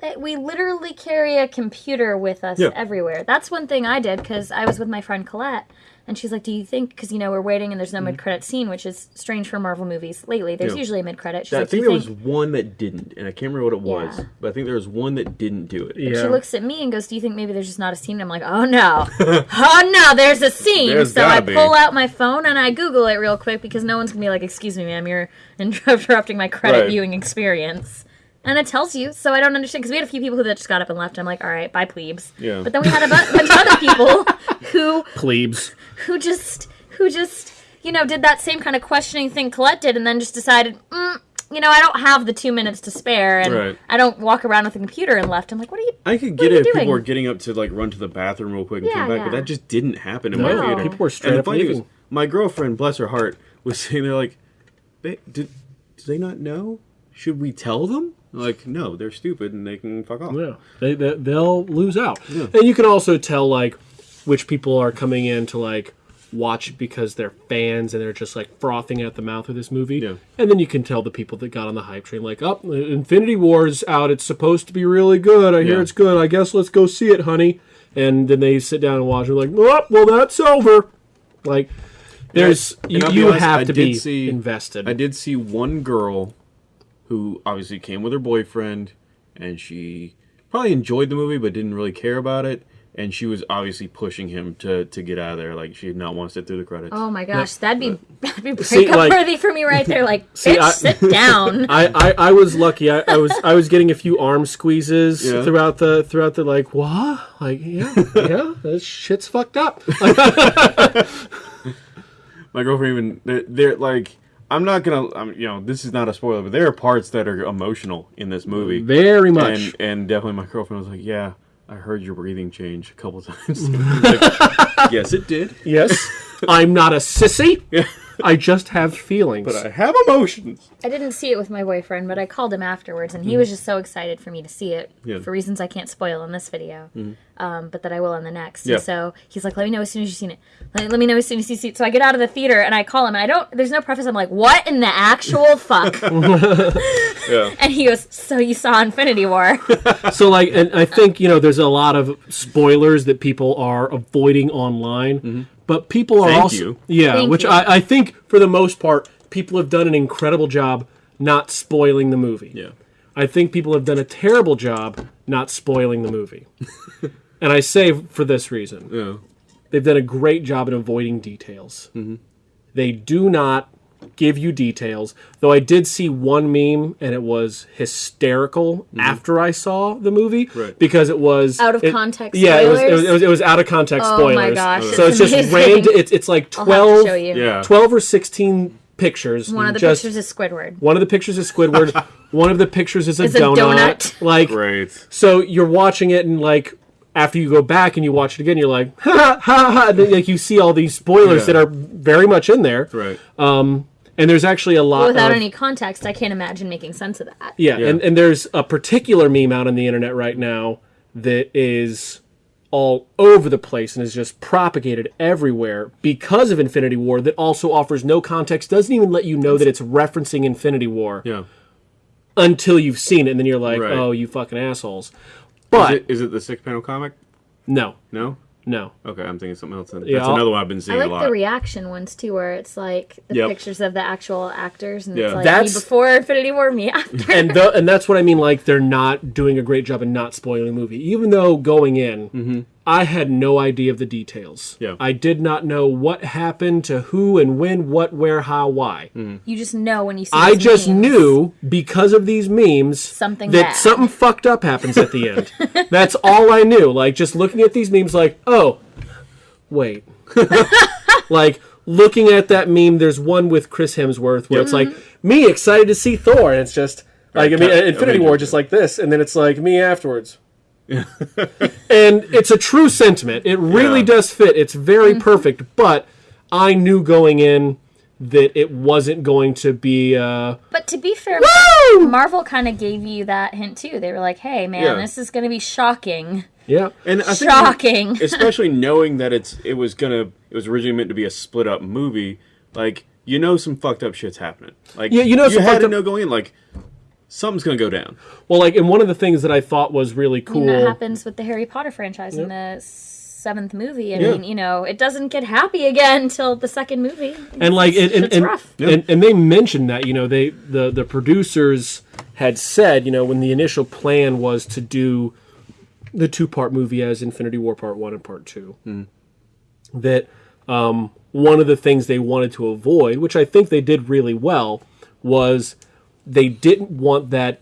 S3: that we literally carry a computer with us
S1: Yeah.
S3: everywhere. That's one thing I did because I was with my friend Colette, and she's like, "Do you think?" Because you know we're waiting and there's no mm-hmm. mid-credit scene, which is strange for Marvel movies lately. There's.
S1: Yeah.
S3: usually a mid-credit. She's
S1: I
S3: like, "Do
S1: think there
S3: think?"
S1: was one that didn't, and I can't remember what it was,
S3: Yeah.
S1: but I think there was one that didn't do it.
S2: Yeah.
S3: She looks at me and goes, "Do you think maybe there's just not a scene?" And I'm like, "Oh no, oh no, there's a scene."
S1: There's
S3: so I
S1: be.
S3: pull out my phone and I Google it real quick because no one's gonna be like, "Excuse me, ma'am, you're interrupting my credit
S1: Right.
S3: viewing experience." And it tells you, so I don't understand because we had a few people who that just got up and left. I'm like, "All right, bye, plebes."
S1: Yeah.
S3: But then we had a bu- bunch of other people who
S2: Plebes.
S3: who just who just you know did that same kind of questioning thing Colette did, and then just decided, mm, you know, I don't have the two minutes to spare, and
S1: Right.
S3: I don't walk around with a computer and left. I'm like, what are you?
S1: I could get it
S3: you
S1: if people were getting up to like run to the bathroom real quick and
S3: Yeah,
S1: come back, but that just didn't happen in
S2: No,
S1: my theater.
S2: people were straight
S1: and
S2: up
S1: funny
S2: leaving.
S1: is, my girlfriend, bless her heart, was sitting there like, "Ba- "Did they not know? Should we tell them?" Like, no, they're stupid and they can fuck off.
S2: Yeah, they, they they'll lose out, Yeah. and you can also tell like which people are coming in to like watch it because they're fans and they're just like frothing at the mouth of this movie.
S1: Yeah.
S2: And then you can tell the people that got on the hype train like, "Up, oh, Infinity War's out. It's supposed to be really good. I hear it's good. I guess let's go see it, honey." And then they sit down and watch. And like, "Oh, well, that's over." Like, there's
S1: And
S2: you, you
S1: honest,
S2: have
S1: I
S2: to be
S1: see-
S2: invested.
S1: I did see one girl who obviously came with her boyfriend, and she probably enjoyed the movie but didn't really care about it. And she was obviously pushing him to, to get out of there. Like she did not want to sit through the credits.
S3: Oh my gosh, that'd be that'd be
S2: See,
S3: breakup
S2: like-
S3: worthy for me right there. Like,
S2: See,
S3: bitch,
S2: I-
S3: sit down.
S2: I, I, I was lucky. I, I was I was getting a few arm squeezes
S1: Yeah.
S2: throughout the throughout the like what like yeah yeah this shit's fucked up.
S1: My girlfriend even they're, they're like I'm not gonna I'm, you know this is not a spoiler, but there are parts that are emotional in this movie.
S2: Very much.
S1: and and definitely my girlfriend was like, yeah. I heard your breathing change a couple times. Like, yes, it did.
S2: yes, I'm not a sissy.
S1: Yeah.
S2: I just have feelings.
S1: But I have emotions.
S3: I didn't see it with my boyfriend, but I called him afterwards, and he was just so excited for me to see it.
S1: Yeah.
S3: For reasons I can't spoil in this video, um, but that I will in the next.
S1: Yeah.
S3: And so he's like, "Let me know as soon as you've seen it. Let, let me know as soon as you see it." So I get out of the theater and I call him, and I don't. There's no preface. I'm like, "What in the actual fuck?"
S1: Yeah.
S3: and he goes, "So you saw Infinity War?"
S2: so like, and I think you know, there's a lot of spoilers that people are avoiding online, but people are.
S1: Thank
S2: also
S1: you.
S2: yeah,
S3: Thank
S2: which
S3: you.
S2: I, I think for the most part, people have done an incredible job not spoiling the movie.
S1: Yeah.
S2: I think people have done a terrible job not spoiling the movie. and I say for this reason.
S1: Yeah.
S2: They've done a great job in avoiding details.
S1: Mm-hmm.
S2: They do not give you details, though I did see one meme and it was hysterical after I saw the movie
S1: Mm-hmm. Right.
S2: because it was
S3: Out of
S2: it-
S3: context
S2: Yeah, it was, it was it was it was out of context
S3: Oh
S2: spoilers.
S3: my gosh,
S2: So it's
S3: it's
S2: just
S3: amazing.
S2: random. It's it's like
S3: I'll have to
S2: 12,
S3: show you.
S1: Yeah.
S2: 12 or sixteen pictures.
S3: One of the
S2: just,
S3: pictures is Squidward.
S2: One of the pictures is Squidward. one of the pictures is a
S3: It's a
S2: donut.
S3: donut.
S2: Like
S1: Great.
S2: so you're watching it and like after you go back and you watch it again, you're like ha ha ha. ha and then, like you see all these spoilers
S1: Yeah.
S2: that are very much in there.
S1: Right.
S2: And there's actually a lot
S3: Without
S2: of,
S3: any context, I can't imagine making sense of that.
S2: yeah,
S1: Yeah.
S2: And, and there's a particular meme out on the internet right now that is all over the place and is just propagated everywhere because of Infinity War that also offers no context, doesn't even let you know that it's referencing Infinity War
S1: Yeah.
S2: until you've seen it, and then you're like,
S1: Right.
S2: oh, you fucking assholes.
S1: Is
S2: But
S1: it, is it the six panel comic?
S2: no,
S1: No.
S2: No.
S1: Okay, I'm thinking something else. Then.
S2: Yeah,
S1: That's another one I've been
S3: I
S1: seeing a
S3: like
S1: lot.
S3: the reaction ones too, where it's like the
S1: Yep.
S3: pictures of the actual actors, and
S1: Yeah.
S3: it's like
S2: That's-
S3: me before Infinity War, me after.
S2: and th- and that's what I mean. Like they're not doing a great job in not spoiling the movie, even though going in, mm-hmm. I had no idea of the details.
S1: Yeah.
S2: I did not know what happened to who and when, what, where, how, why.
S3: You just know when you see.
S2: I just
S3: memes.
S2: knew because of these memes
S3: Something
S2: that
S3: bad.
S2: something fucked up happens at the end. That's all I knew. Like just looking at these memes, like oh, wait, like looking at that meme. There's one with Chris Hemsworth where it's like mm-hmm. me excited to see Thor, and it's just like I mean
S1: uh,
S2: Infinity War, just like this, and then it's like me afterwards. and it's a true sentiment. It really
S1: Yeah.
S2: does fit. It's very
S3: Mm-hmm.
S2: perfect. But I knew going in that it wasn't going to be. Uh,
S3: But to be fair,
S2: Woo!
S3: Marvel kind of gave you that hint too. They were like, "Hey, man,
S1: Yeah.
S3: this is going to be shocking,
S2: yeah.
S1: and I think
S3: shocking."
S1: especially knowing that it's it was gonna it was originally meant to be a split up movie. Like you know, some fucked up shit's happening. Like
S2: Yeah, you know
S1: you
S2: some
S1: had to
S2: up-
S1: know going in. Like something's gonna go down.
S2: Well, like, and one of the things that I thought was really
S3: I mean, that
S2: cool.
S3: happens with the Harry Potter franchise in the seventh movie. I
S1: Yeah.
S3: mean, you know, it doesn't get happy again until the second movie.
S2: and like and, and,
S3: It's
S2: and,
S3: rough.
S2: and, and they mentioned that you know they the the producers had said you know when the initial plan was to do the two part movie as Infinity War Part One and Part Two that um, one of the things they wanted to avoid, which I think they did really well, was they didn't want that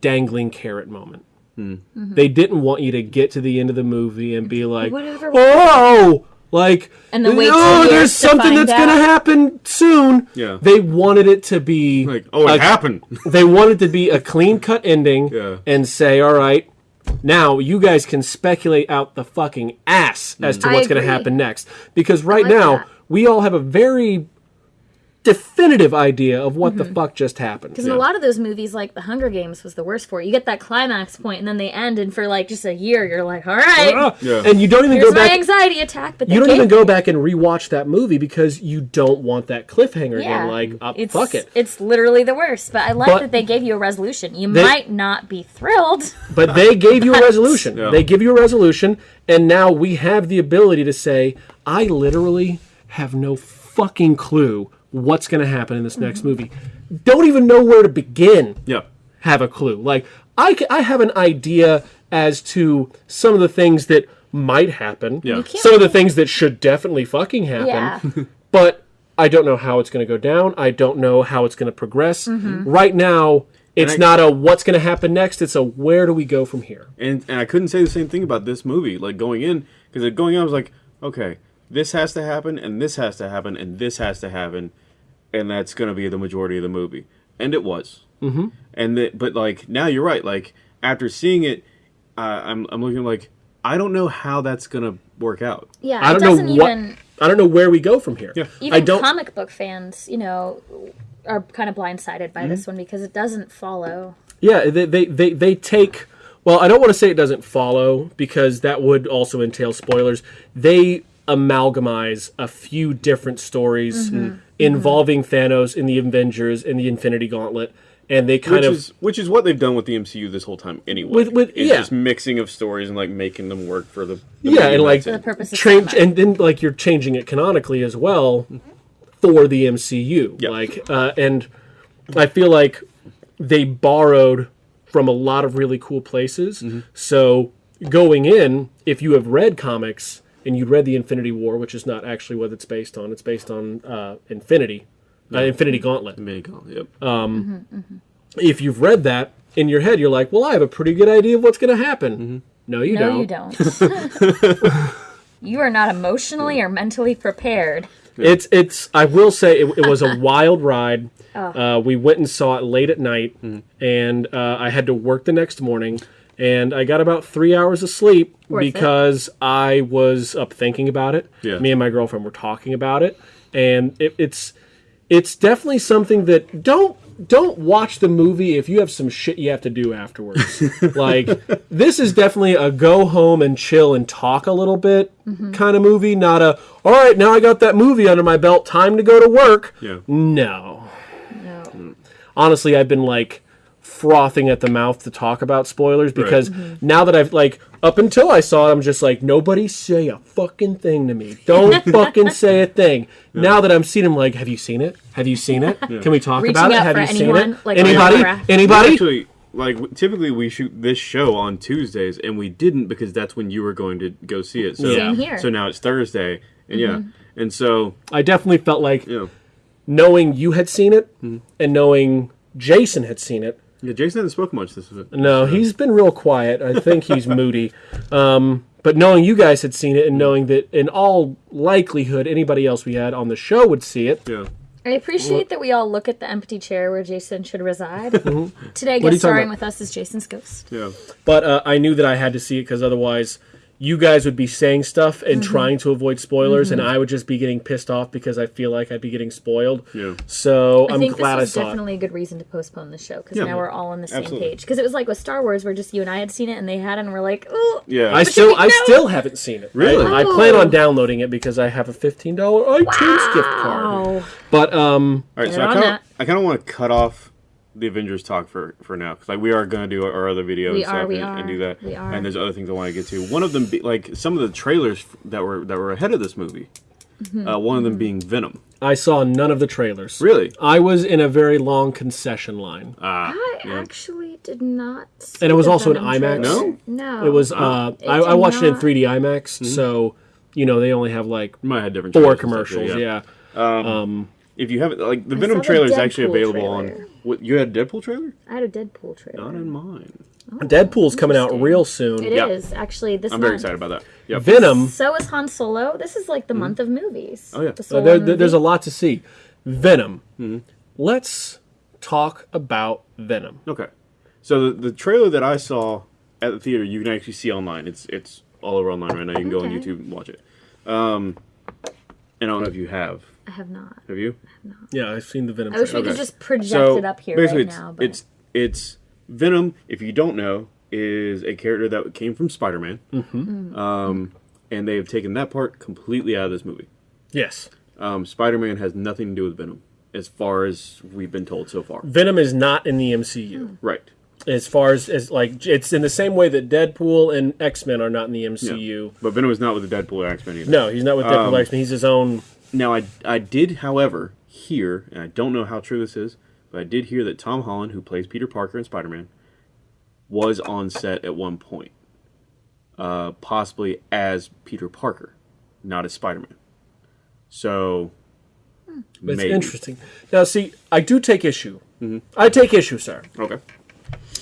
S2: dangling carrot moment. Mm-hmm. They didn't want you to get to the end of the movie and be like,
S3: Whatever-
S2: "Oh, like,
S3: And then wait
S2: oh,
S3: two
S2: there's something
S3: find
S2: that's gonna happen soon."
S1: Yeah.
S2: They wanted it to be
S1: Like oh, it
S2: a-
S1: happened.
S2: They wanted to be a clean cut ending
S1: Yeah.
S2: and say, "All right, now you guys can speculate out the fucking ass as to mm.
S3: I
S2: what's going to happen next." Because right
S3: like
S2: now
S3: that.
S2: we all have a very definitive idea of what the fuck just happened.
S3: Because in a lot of those movies, like The Hunger Games was the worst for it. You get that climax point, and then they end, and for like just a year, you're like, all right,
S2: Ah!
S1: Yeah.
S2: And you don't even go back.
S3: here's
S2: go
S3: my
S2: back.
S3: anxiety attack. But
S2: You don't even go back and rewatch that movie because you don't want that cliffhanger
S3: Yeah,
S2: again. Like, uh,
S3: it's,
S2: fuck it.
S3: It's literally the worst. But I like
S2: But-
S3: that they gave you a resolution. You
S2: They-
S3: might not be thrilled.
S2: But they gave you a resolution.
S1: Yeah.
S2: They give you a resolution, and now we have the ability to say, I literally have no fucking clue what's going to happen in this next movie. Don't even know where to begin.
S1: yeah.
S2: Have a clue. Like, I, I have an idea as to some of the things that might happen,
S1: Yeah.
S2: Some of the things that should definitely fucking happen,
S3: Yeah.
S2: but I don't know how it's going to go down. I don't know how it's going to progress.
S3: Mm-hmm.
S2: Right now, it's
S1: I-
S2: not a what's going to happen next. It's a where do we go from here.
S1: And and I couldn't say the same thing about this movie. Like going in, because going in, I was like, okay, this has to happen, and this has to happen, and this has to happen, and that's going to be the majority of the movie, and it was. Mm-hmm. And the, but like now you're right. Like after seeing it, uh, I'm I'm looking like I don't know how that's going to work out.
S3: Yeah,
S2: I don't know
S3: doesn't
S2: what.
S3: even
S2: I don't know where we go from here.
S1: Yeah.
S3: even
S2: I don't.
S3: comic book fans, you know, are kind of blindsided by
S2: Mm-hmm.
S3: this one because it doesn't follow.
S2: Yeah, they, they they they take. Well, I don't want to say it doesn't follow because that would also entail spoilers. They amalgamize a few different stories
S3: Mm-hmm.
S2: Involving Thanos in the Avengers and the Infinity Gauntlet, and they kind
S1: which
S2: of
S1: is which is what they've done with the MCU this whole time anyway.
S2: With- with-
S1: It's
S2: yeah.
S1: just mixing of stories and like making them work for the, the
S2: yeah, and like
S3: For the purpose of
S2: change, and then like you're changing it canonically as well for the MCU.
S1: Yeah.
S2: Like, uh, and I feel like they borrowed from a lot of really cool places. So going in, if you have read comics and you read the Infinity War, which is not actually what it's based on, it's based on uh, Infinity, uh, Infinity Gauntlet.
S1: Mini con- Yep.
S2: If you've read that in your head, you're like, well, I have a pretty good idea of what's going to happen. No, you
S3: no,
S2: don't.
S3: you don't. you are not emotionally or mentally prepared.
S2: It's it's. I will say it, it was a wild ride. Uh, we went and saw it late at night, and uh, I had to work the next morning, and I got about three hours of sleep
S3: Worth it.
S2: because I was up thinking about it.
S1: Yeah.
S2: Me and my girlfriend were talking about it, and it, it's it's definitely something that don't don't watch the movie if you have some shit you have to do afterwards. like this is definitely a go home and chill and talk a little bit mm-hmm. kind of movie, not a all right, now I got that movie under my belt, time to go to work.
S1: Yeah.
S2: No.
S3: No.
S2: Honestly, I've been like frothing at the mouth to talk about spoilers because
S3: Mm-hmm.
S2: now that I've like up until I saw it, I'm just like nobody say a fucking thing to me. Don't fucking say a thing. Now that I'm seeing him, like, have you seen it? Have you seen it? Can we talk
S3: Reaching
S2: about it? Have
S3: for
S2: you seen it?
S3: like,
S2: Anybody? Anybody?
S1: Actually, like typically we shoot this show on Tuesdays, and we didn't because that's when you were going to go see it. So,
S2: Same
S3: here.
S1: So now it's Thursday, and yeah, and so
S2: I definitely felt like
S1: you know,
S2: knowing you had seen it and knowing Jason had seen it.
S1: Yeah, Jason hasn't spoken much this week.
S2: No, he's been real quiet. I think he's moody. Um, but knowing you guys had seen it and knowing that in all likelihood anybody else we had on the show would see it.
S1: Yeah,
S3: I appreciate that we all look at the empty chair where Jason should reside. Today,
S2: What are
S3: guest starring with us is Jason's ghost.
S1: yeah.
S2: But uh, I knew that I had to see it because otherwise you guys would be saying stuff and
S3: Mm-hmm.
S2: trying to avoid spoilers, and I would just be getting pissed off because I feel like I'd be getting spoiled.
S1: Yeah.
S2: So
S3: I
S2: I'm
S3: think
S2: glad I
S3: this was
S2: saw it.
S3: definitely a good reason to postpone the show because
S1: Yeah.
S3: now we're all on the same
S1: Absolutely.
S3: page. Because it was like with Star Wars, where just you and I had seen it and they hadn't, and we're like, oh.
S1: Yeah.
S2: I still, I
S3: No.
S2: still haven't seen it.
S1: Really?
S2: I, I plan on downloading it because I have a fifteen dollar iTunes gift card.
S3: Wow.
S2: But um,
S1: All right, so I kind of. I kind of want to cut off the Avengers talk for for now because like we are going to do our other video
S3: We
S1: and
S3: are,
S1: stuff
S3: we
S1: and,
S3: are,
S1: and do that.
S3: we are.
S1: And there's other things I want to get to. One of them, be, like some of the trailers that were that were ahead of this movie.
S3: Mm-hmm.
S1: Uh, one of them being Venom.
S2: I saw none of the trailers.
S1: Really?
S2: I was in a very long concession line.
S1: Ah,
S3: I
S1: yeah.
S3: actually did not. See
S2: And it was
S3: the
S2: also an IMAX?
S3: trailer. No,
S1: No?
S2: It was. Uh,
S3: It
S2: I, I watched it in 3D IMAX, so you know they only have like
S1: You might have different
S2: four
S1: trailers and stuff,
S2: commercials. Yeah.
S1: If you haven't, like the
S3: I
S1: Venom
S3: saw the
S1: trailer is actually available
S3: trailer.
S1: on. What you had a Deadpool trailer?
S3: I had a Deadpool trailer.
S1: Not in mine.
S2: Deadpool's coming out real soon.
S3: It is
S1: Yeah.
S3: actually this.
S1: I'm very excited about that. Yep.
S2: Venom.
S3: So is Han Solo. This is like the month of movies.
S1: Oh, yeah.
S3: The
S2: uh, there, there- there's a lot to see. Venom.
S1: Mm-hmm.
S2: Let's talk about Venom.
S1: Okay. So the, the trailer that I saw at the theater, you can actually see online. It's it's all over online right now. You can go on YouTube and watch it. Um, and I don't know if you have.
S3: I have not.
S1: Have you? I have not.
S2: Yeah, I've seen the Venom.
S3: I wish we
S2: trailer.
S3: could just project
S1: so
S3: it up here
S1: basically,
S3: right
S1: it's,
S3: now. But
S1: it's it's Venom. If you don't know, is a character that came from Spider-Man. Mm-hmm. Um, and they have taken that part completely out of this movie.
S2: Yes.
S1: Um, Spider-Man has nothing to do with Venom, as far as we've been told so far.
S2: Venom is not in the MCU.
S1: Right.
S2: As far as, as like it's in the same way that Deadpool and X Men are not in the
S1: Yeah.
S2: MCU.
S1: But Venom is not with the Deadpool or X-Men either.
S2: No, he's not with Deadpool
S1: Um,
S2: X Men. He's his own.
S1: Now, I, I did, however, hear, and I don't know how true this is, but I did hear that Tom Holland, who plays Peter Parker in Spider Man, was on set at one point, uh, possibly as Peter Parker, not as Spider Man. So,
S2: It's
S1: maybe.
S2: interesting. Now, see, I do take issue.
S1: Mm-hmm.
S2: I take issue, sir.
S1: Okay.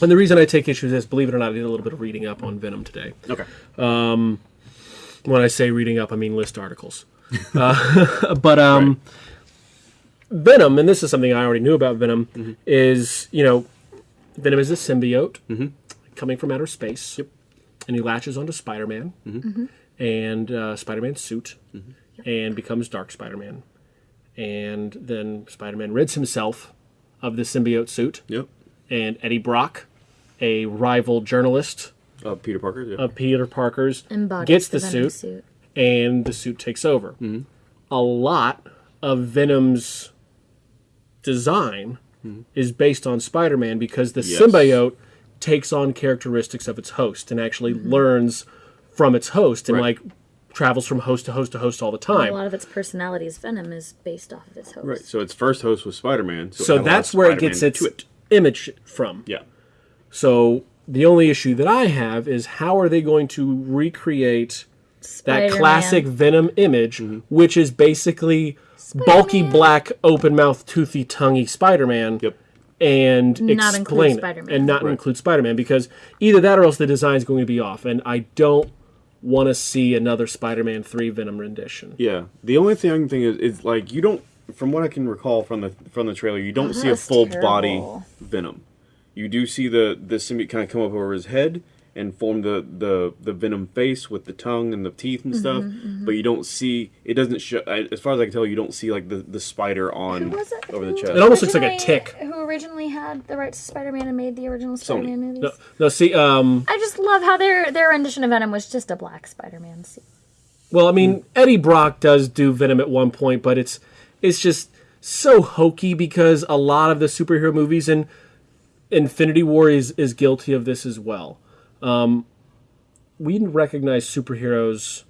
S2: And the reason I take issue is, believe it or not, I did a little bit of reading up on Venom today.
S1: Okay.
S2: Um, When I say reading up, I mean list articles. Uh, but um, Venom, and this is something I already knew about Venom,
S1: Mm-hmm.
S2: is you know, Venom is a symbiote coming from outer space, and he latches onto Spider-Man
S1: Mm-hmm.
S2: and uh, Spider-Man's suit, and becomes Dark Spider-Man, and then Spider-Man rids himself of the symbiote suit,
S1: Yep.
S2: and Eddie Brock, a rival journalist
S1: Uh, Peter Parker. Yeah.
S2: of Peter Parker's,
S3: embodies
S2: gets the,
S3: Venom
S2: suit, and the suit takes over. A lot of Venom's design is based on Spider-Man because the
S1: Yes.
S2: symbiote takes on characteristics of its host and actually mm-hmm. learns from its host and
S1: Right.
S2: like travels from host to host to host all the time.
S3: A lot of its personality personalities, Venom, is based off of its host.
S1: right. So its first host was Spider Man. So,
S2: So
S1: had a lot of
S2: that's where it
S1: Spider-Man
S2: gets its
S1: it.
S2: image from.
S1: Yeah.
S2: So the only issue that I have is how are they going to recreate that
S3: Spider-Man.
S2: classic Venom image,
S1: Mm-hmm.
S2: which is basically bulky black, open mouth, toothy, tonguey Spider-Man,
S1: Yep.
S2: and
S3: Not include
S2: explain it,
S3: Spider-Man.
S2: and not
S1: Right.
S2: include Spider-Man because either that or else the design is going to be off, and I don't want to see another Spider-Man three Venom rendition.
S1: Yeah. The only thing I can think is, is like you don't, from what I can recall from the from the trailer, you don't
S3: Oh,
S1: see a
S3: that's
S1: full body. Venom. You do see the the symbiote kind of come up over his head and form the the the Venom face with the tongue and the teeth and stuff.
S3: Mm-hmm,
S1: But you don't see it doesn't show. As far as I can tell, you don't see like the the spider on
S3: was it?
S1: over the chest.
S2: It almost looks like a tick.
S3: Who originally had the rights to Spider-Man and made the original Spider-Man movies?
S2: No, no, see, um,
S3: I just love how their their rendition of Venom was just a black Spider-Man suit.
S2: well, I mean, Eddie Brock does do Venom at one point, but it's it's just so hokey because a lot of the superhero movies and Infinity War is is guilty of this as well. Um, we recognize superheroes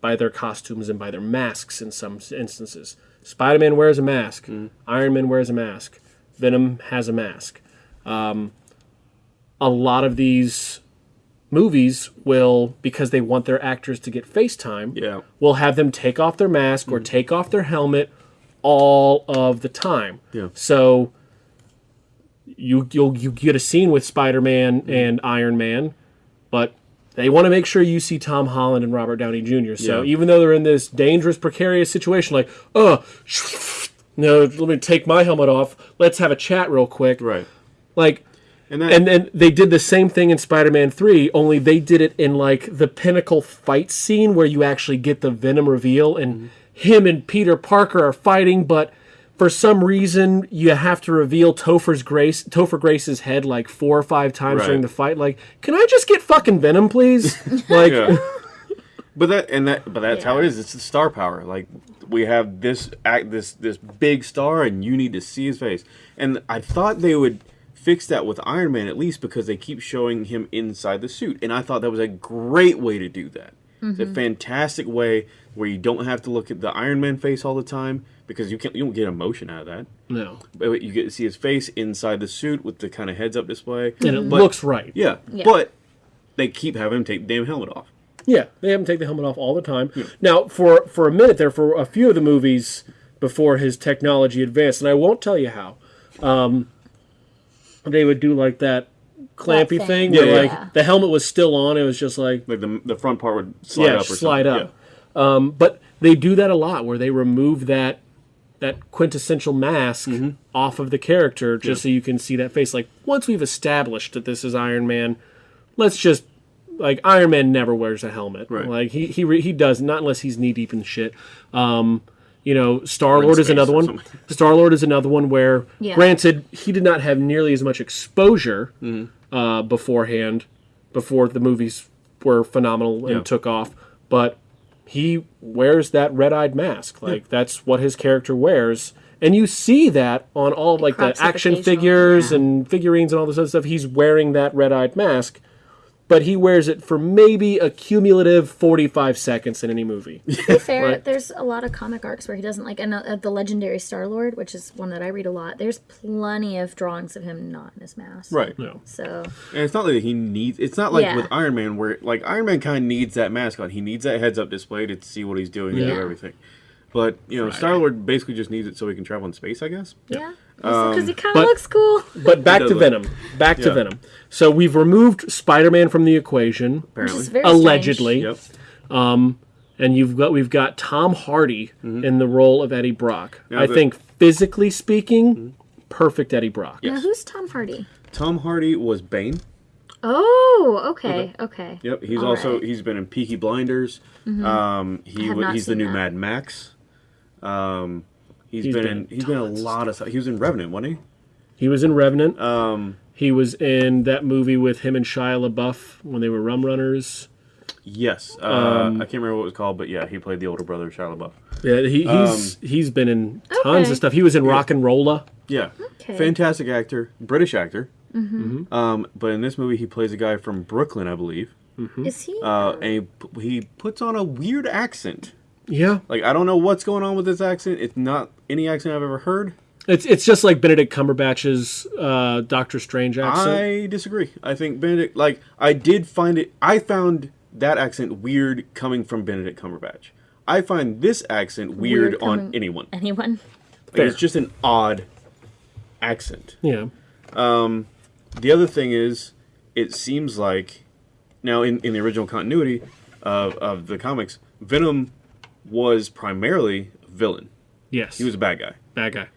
S2: by their costumes and by their masks in some instances. Spider-Man wears a mask. Iron Man wears a mask. Venom has a mask. Um, a lot of these movies will, because they want their actors to get face time,
S1: Yeah.
S2: will have them take off their mask or take off their helmet all of the time.
S1: Yeah.
S2: So you you'll you get a scene with Spider-Man and Iron Man, but they want to make sure you see Tom Holland and Robert Downey Jr. So
S1: Yeah.
S2: even though they're in this dangerous, precarious situation, like, oh, no, let me take my helmet off. Let's have a chat real quick.
S1: Right.
S2: Like,
S1: And that
S2: and then they did the same thing in Spider-Man 3, only they did it in like the pinnacle fight scene where you actually get the Venom reveal and mm-hmm. him and Peter Parker are fighting, but for some reason you have to reveal Topher's Grace Topher Grace's head like four or five times
S1: Right.
S2: during the fight. Like, can I just get fucking Venom, please? like
S1: Yeah. but that and that but that's how it
S3: Yeah.
S1: is. It's the star power. Like we have this act this this big star and you need to see his face. And I thought they would fix that with Iron Man at least because they keep showing him inside the suit. And I thought that was a great way to do that. It's a mm-hmm. fantastic way where you don't have to look at the Iron Man face all the time because you can't you don't get emotion out of that.
S2: no.
S1: But you get to see his face inside the suit with the kind of heads up display.
S2: And it
S1: But-
S2: looks right.
S1: Yeah,
S3: Yeah.
S1: but they keep having him take the damn helmet off.
S2: Yeah, they have him take the helmet off all the time. Now, for for a minute there, for a few of the movies before his technology advanced, and I won't tell you how, um, they would do like that clampy
S3: That
S2: thing,
S3: thing.
S2: where
S1: Yeah,
S2: like the helmet was still on. It was just like
S1: Like the the front part would slide
S2: yeah,
S1: up or
S2: slide
S1: something.
S2: up. Um, but they do that a lot, where they remove that that quintessential mask
S1: Mm-hmm.
S2: off of the character just so you can see that face. Like once we've established that this is Iron Man, let's just like Iron Man never wears a helmet.
S1: Right.
S2: Like he he re- he does not unless he's knee deep in shit. Um, you know, Star Lord is another one. Star Lord is another one where,
S3: Yeah.
S2: granted, he did not have nearly as much exposure
S1: Mm-hmm.
S2: uh, beforehand, before the movies were phenomenal and
S1: Yeah.
S2: took off. But he wears that red-eyed mask. Like that's what his character wears, and you see that on all like the action figures
S3: yeah.
S2: and figurines and all this other stuff. He's wearing that red-eyed mask. But he wears it for maybe a cumulative 45 seconds in any movie.
S3: To be fair,
S2: Right.
S3: there's a lot of comic arcs where he doesn't like, and uh, the legendary Star Lord, which is one that I read a lot. There's plenty of drawings of him not in his mask.
S1: Right.
S2: No.
S3: So
S1: And it's not that he needs. It's not like
S3: Yeah.
S1: with Iron Man where like Iron Man kind of needs that mask on. He needs that heads up display to see what he's doing and do
S3: Yeah.
S1: everything. But you know, Star Lord basically just needs it so he can travel in space. I guess.
S3: yeah, because he um,
S2: kind
S3: of looks cool.
S2: But back
S1: does
S2: to
S1: look-
S2: Venom. Back to
S1: Yeah.
S2: Venom. So we've removed Spider-Man from the equation,
S3: Which
S1: Apparently.
S3: is very
S2: allegedly,
S1: Yep.
S2: Um, and you've got we've got Tom Hardy mm-hmm. in the role of Eddie Brock.
S1: Now
S2: I
S1: the-
S2: think physically speaking, mm-hmm. perfect Eddie Brock.
S3: Strange. Now, who's Tom Hardy?
S1: Tom Hardy was Bane.
S3: Oh, okay, okay.
S1: Yep. He's
S3: All
S1: also
S3: right.
S1: he's been in Peaky Blinders. Mm-hmm. Um, he
S3: have
S1: wa-
S3: not
S1: he's the new
S3: that.
S1: Mad Max. Um, he's
S2: He's
S1: been,
S2: been
S1: in
S2: in
S1: he's been a lot of stuff. He was in Revenant, wasn't he?
S2: He was in Revenant. Um, he was in that movie with him and Shia LaBeouf when they were Rum Runners.
S1: Yes. Uh,
S2: Um,
S1: I can't remember what it was called, but yeah, he played the older brother of Shia LaBeouf.
S2: Yeah, he, he's he's been in tons
S3: Okay.
S2: of stuff. He was in RocknRolla.
S1: Yeah.
S3: Okay.
S1: Fantastic actor, British actor. Mm-hmm. Um, but in this movie, he plays a guy from Brooklyn, I believe.
S3: Is he?
S1: Uh, and he, he puts on a weird accent.
S2: Yeah,
S1: Like I don't know what's going on with this accent. It's not any accent I've ever heard.
S2: it's it's just like Benedict Cumberbatch's uh, Doctor Strange accent.
S1: I disagree. I think Benedict. Like I did find it. I found that accent weird coming from Benedict Cumberbatch. I find this accent weird,
S3: Weird
S1: on anyone.
S3: Anyone?
S1: Like, it's just an odd accent.
S2: yeah, Um,
S1: The other thing is, it seems like now in, in the original continuity of, of the comics, Venom was primarily a villain.
S2: yes,
S1: He was a bad guy.
S2: bad guy.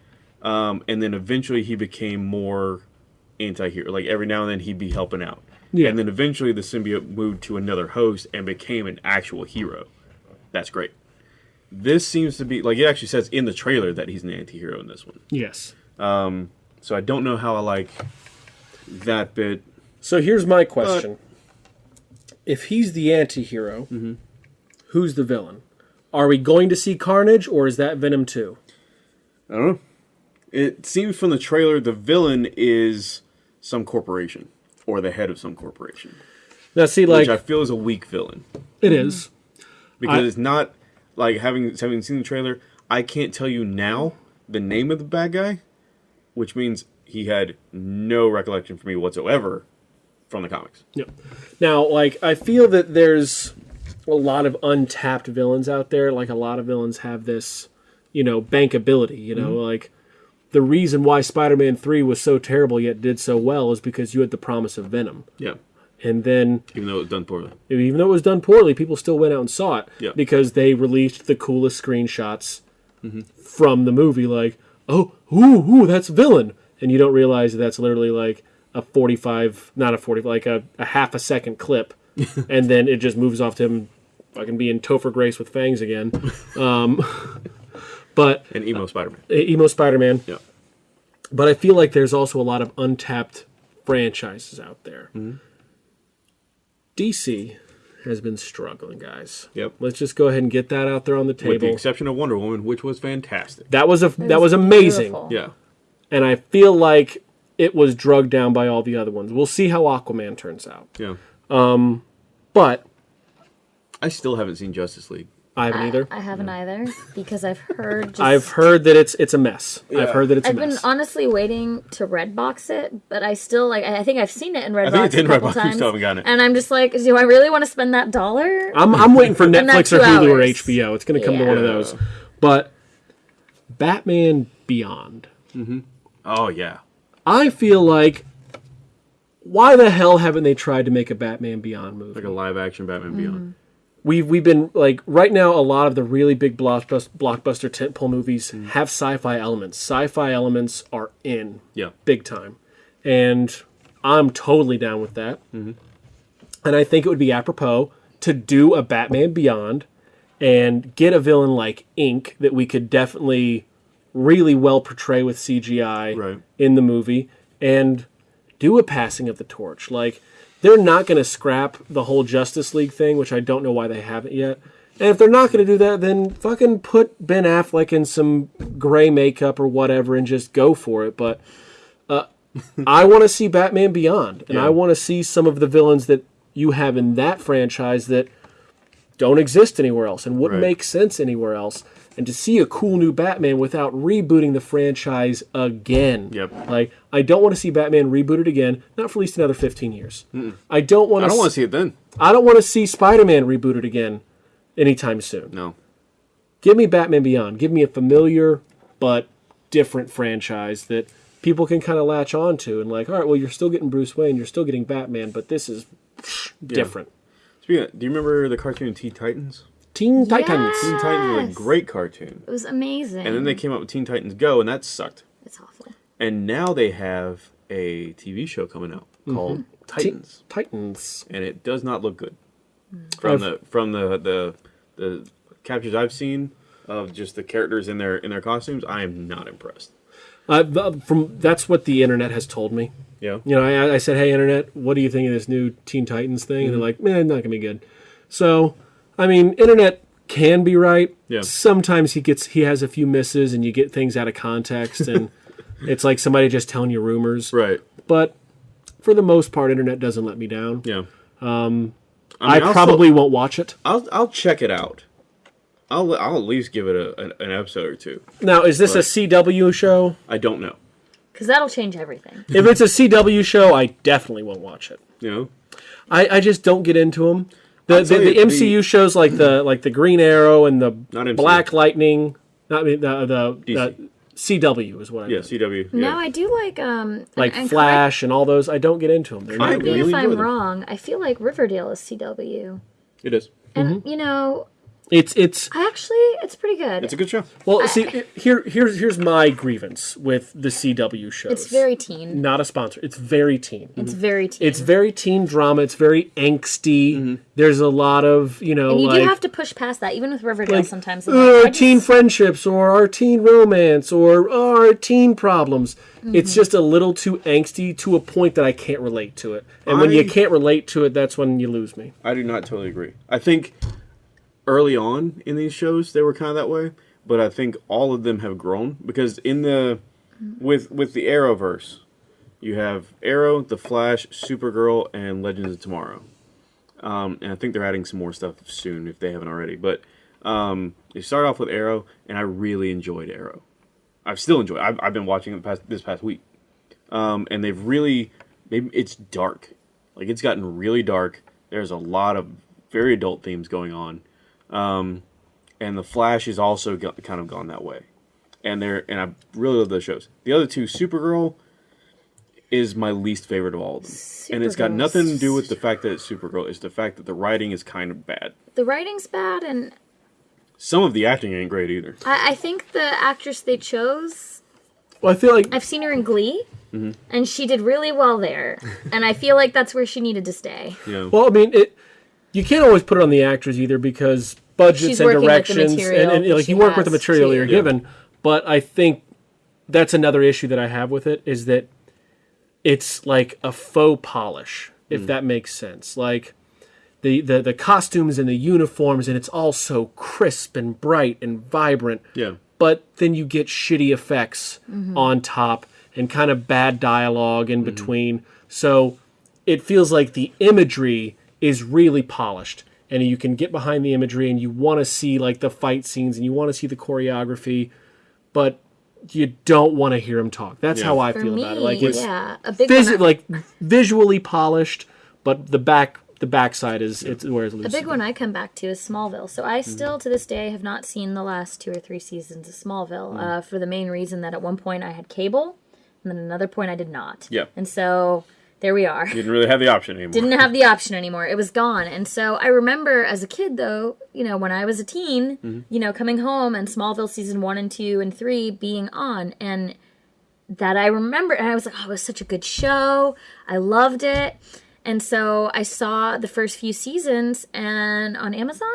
S1: Um, and then eventually he became more anti-hero. Like every now and then he'd be helping out.
S2: Yeah.
S1: And then eventually the symbiote moved to another host and became an actual hero. That's great. This seems to be like it actually says in the trailer that he's an anti-hero in this one.
S2: Yes,
S1: So I don't know how I like that bit.
S2: So here's my question: If he's the anti-hero, who's the villain? Are we going to see Carnage, or is that Venom two?
S1: I don't know. It seems from the trailer the villain is some corporation or the head of some corporation,
S2: Now, see, like
S1: which I feel is a weak villain
S2: it is.
S1: because
S2: I-
S1: it's not like having having seen the trailer. I can't tell you now the name of the bad guy, which means he had no recollection for me whatsoever from the comics.
S2: Yep. Now, like, I feel that there's a lot of untapped villains out there. Like, a lot of villains have this, you know, bankability. You know, mm-hmm. like the reason why Spider-Man Three was so terrible yet did so well is because you had the promise of Venom,
S1: Yeah,
S2: and then
S1: even though it was done poorly.
S2: even though it was done poorly, people still went out and saw it
S1: Yeah.
S2: because they released the coolest screenshots mm-hmm. from the movie. Like, oh, ooh, ooh, that's villain, and you don't realize that that's literally like a forty-five, not a forty, like a, a half a second clip, and then it just moves off to him fucking being Topher Grace with fangs again. Um, but
S1: And emo Spider-Man.
S2: emo Spider-Man.
S1: Yeah.
S2: But I feel like there's also a lot of untapped franchises out there.
S1: Mm-hmm.
S2: DC has been struggling, guys.
S1: Yep.
S2: Let's just go ahead and get that out there on the table.
S1: With the exception of Wonder Woman, which was fantastic.
S2: that was a that was amazing,
S3: beautiful.
S1: Yeah.
S2: and I feel like it was drugged down by all the other ones. We'll see how Aquaman turns out,
S1: Yeah.
S2: Um, but
S1: I still haven't seen Justice League.
S2: I haven't either.
S3: I haven't either because I've heard. Just,
S2: I've heard that it's it's a mess. I've heard that it's
S3: I've
S2: a
S3: been
S2: mess.
S3: honestly waiting to Redbox it, but I still like. I I think I've seen it in Redbox
S1: think it's in
S3: a couple
S1: Redbox, you
S3: times,
S1: still haven't gotten it.
S3: and I'm just like, do I really want to spend that dollar?
S2: I'm, I'm waiting for
S3: And that
S2: Netflix or
S3: two
S2: Hulu or. HBO. It's going to come to one of those. But Batman Beyond. Mm -hmm.
S1: Oh yeah.
S2: I feel like why the hell haven't they tried to make a Batman Beyond movie?
S1: Like a live action Batman Beyond.
S2: We've we've been like right now a lot of the really big blockbuster blockbuster tentpole movies mm. have sci-fi elements. Sci-fi elements are in
S1: Yeah.
S2: big time, and I'm totally down with that. Mm-hmm. And I think it would be apropos to do a Batman Beyond and get a villain like Inque that we could definitely really well portray with CGI
S1: Right.
S2: in the movie and do a passing of the torch. Like they're not going to scrap the whole Justice League thing, which I don't know why they haven't yet. And if they're not going to do that, then fucking put Ben Affleck in some gray makeup or whatever and just go for it. But uh, I want to see Batman Beyond, and
S1: Yeah.
S2: I want to see some of the villains that you have in that franchise that don't exist anywhere else and wouldn't
S1: Right.
S2: make sense anywhere else. And to see a cool new Batman without rebooting the franchise again.
S1: Yep.
S2: Like, I don't want to see Batman rebooted again, not for at least another 15 years. I don't want
S1: I
S2: to
S1: don't want to see it then.
S2: I don't want to see Spider-Man rebooted again anytime soon.
S1: No.
S2: Give me Batman Beyond. Give me a familiar but different franchise that people can kind of latch on to and like, all right, well, you're still getting Bruce Wayne, you're still getting Batman, but this is different.
S1: Speaking of, do you remember the cartoon Teen Titans?
S2: Teen Titans.
S1: Teen Titans was a great cartoon.
S3: It was amazing.
S1: And then they came out with Teen Titans Go, and that sucked.
S3: It's awful.
S1: And now they have a TV show coming out mm-hmm. called Titans,
S2: Titans.
S1: and it does not look good. Mm. From the from the, the the captures I've seen of just the characters in their in their costumes, I am not impressed.
S2: Uh, from that's what the internet has told me.
S1: Yeah.
S2: You know, I, I said, "Hey, internet, what do you think of this new Teen Titans thing?" And they're mm-hmm. like, "Man, not gonna be good." So, I mean, internet can be right.
S1: Yeah.
S2: Sometimes he gets he has a few misses, and you get things out of context, and it's like somebody just telling you rumors.
S1: Right.
S2: But for the most part, internet doesn't let me down.
S1: Yeah.
S2: Um, I,
S1: mean, I'll
S2: probably won't watch it.
S1: I'll I'll check it out. I'll I'll at least give it a, an, an episode or two.
S2: Now, is this a CW show?
S1: I don't know.
S3: Because that'll change everything.
S2: if it's a CW show, I definitely won't watch it.
S1: You know.
S2: I, I just don't get into them. The, the,
S1: tell
S2: the MCU
S1: the-
S2: shows like the like the Green Arrow and the
S1: Not
S2: Black Lightning, not I mean, the the, the CW is what I
S1: Yeah.
S2: meant.
S1: CW. Yeah.
S3: No, I do like um
S2: like
S3: and,
S2: Flash and all those. I don't get into them. They're not
S3: Correct me
S1: really
S3: if I'm
S1: enjoy them.
S3: wrong. I feel like Riverdale is CW,
S1: It is.
S3: and
S2: Mm-hmm.
S3: you know,
S2: It's it's
S3: I actually, it's pretty good.
S1: It's a good show.
S2: well. see, here here's here's my grievance with the CW shows.
S3: It's very teen.
S2: not a sponsor. It's very teen.
S3: It's very teen.
S2: It's very teen drama. It's very angsty. There's a lot of you know
S3: and you
S2: like
S3: do have to push past that, even with Riverdale.
S2: like,
S3: sometimes,
S2: uh,
S3: I'm like, I
S2: teen
S3: just-
S2: friendships or our teen romance or our teen problems.
S3: Mm-hmm.
S2: It's just a little too angsty to a point that I can't relate to it. And when you can't relate to it, that's when you lose me.
S1: I do not totally agree. I think early on in these shows they were kind of that way, but I think all of them have grown because in the with with the Arrowverse, you have Arrow, The Flash, Supergirl, and Legends of Tomorrow. Um, and I think they're adding some more stuff soon if they haven't already. But um, they start off with Arrow, and I really enjoyed Arrow. I've still enjoyed. I've, I've been watching it past this past week, um, and they've really. Maybe it's dark, like it's gotten really dark. There's a lot of very adult themes going on, um, and the Flash is also go- kind of gone that way. And they're and I really love those shows. The other two, Supergirl, is my least favorite of all of them, and it's got nothing to do with the fact that it's Supergirl. It's the fact that the writing is kind of bad.
S3: the writing's bad, and
S1: Some of the acting ain't great either.
S3: I, I think the actress they chose.
S2: Well, I feel like
S3: I've seen her in Glee,
S1: Mm-hmm.
S3: and she did really well there. and I feel like that's where she needed to stay.
S1: Yeah.
S2: Well, I mean, it. You can't always put it on the actors either because budgets
S3: She's
S2: and
S3: working with the
S2: directions, and,
S3: material
S2: and, like
S3: she
S2: you work with the material
S3: too.
S2: you're
S1: Yeah.
S2: given. But I think that's another issue that I have with it is that it's like a faux polish, if
S1: Mm.
S2: that makes sense. Like the, the the costumes and the uniforms, and it's all so crisp and bright and vibrant.
S1: Yeah.
S2: But then you get shitty effects on top and kind of bad dialogue in between. So it feels like the imagery is really polished and you can get behind the imagery and you want to see like the fight scenes and you want to see the choreography but you don't want to hear him talk that's
S1: Yeah.
S2: how i
S3: For
S2: feel
S3: me,
S2: about it like it's
S3: yeah, a big
S2: visi-
S3: one.
S2: like visually polished but the back the backside is it's where it's
S3: A big one I come back to is Smallville. So
S1: Mm-hmm.
S3: I still, to this day, have not seen the last two or three seasons of Smallville.
S1: Mm.
S3: Uh, for the main reason that at one point I had cable, and then another point I did not.
S1: Yeah.
S3: And so there we are.
S1: Didn't really have the option anymore.
S3: Didn't have the option anymore. It was gone. And so I remember as a kid, though, you know, when I was a teen,
S1: Mm-hmm.
S3: you know, coming home and Smallville season one and two and three being on, and that I remember, and I was like, oh, it was such a good show. I loved it. And so I saw the first few seasons and on Amazon.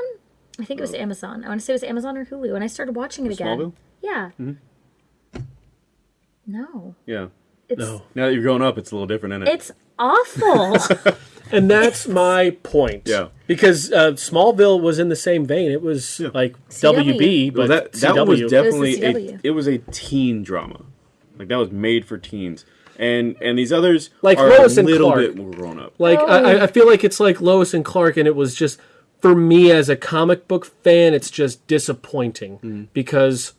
S3: I think it was Amazon. I want to say it was Amazon or Hulu, and I started watching it again.
S1: Smallville?
S3: Yeah. No,
S1: Yeah.
S3: It's
S2: No.
S1: Now that you're growing up, it's a little different, isn't it?
S3: it's awful.
S2: and that's my point
S1: Yeah.
S2: because uh, smallville was in the same vein it was like
S3: CW.
S2: wb but
S1: Well, that that
S2: CW.
S1: was definitely a,
S3: CW.
S1: it was a teen drama, like that was made for teens, and and these others
S2: Like
S1: are
S2: Lois
S1: a
S2: and
S1: little
S2: Clark.
S1: bit more grown up.
S2: Like I, I- I feel like it's like Lois and Clark, and it was just for me as a comic book fan, it's just disappointing
S1: Mm-hmm.
S2: because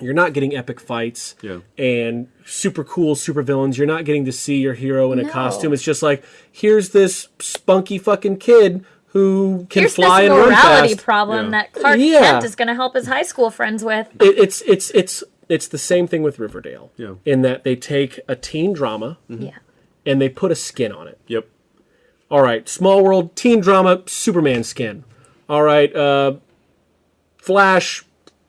S2: you're not getting epic fights
S1: Yeah.
S2: and super cool super villains. You're not getting to see your hero in a
S3: No.
S2: costume. It's just like here's this spunky fucking kid who can
S3: Here's
S2: fly
S3: this
S2: and run
S3: morality
S2: fast.
S3: problem
S1: Yeah.
S3: that Clark
S2: Yeah.
S3: Kent is going to help his high school friends with.
S2: It, it's it's it's it's the same thing with Riverdale.
S1: Yeah.
S2: In that they take a teen drama
S3: Yeah.
S2: and they put a skin on it.
S1: Yep.
S2: All right, Smallville, teen drama, Superman skin. All right, uh, Flash,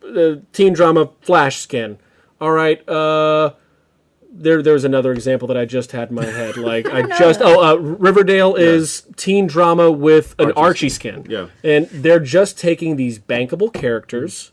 S2: uh, teen drama, Flash skin. All right, uh, there there's another example that I just had in my head. Like I, just oh, uh, Riverdale is teen drama with an Archie,
S1: Archie
S2: skin.
S1: Yeah.
S2: and they're just taking these bankable characters,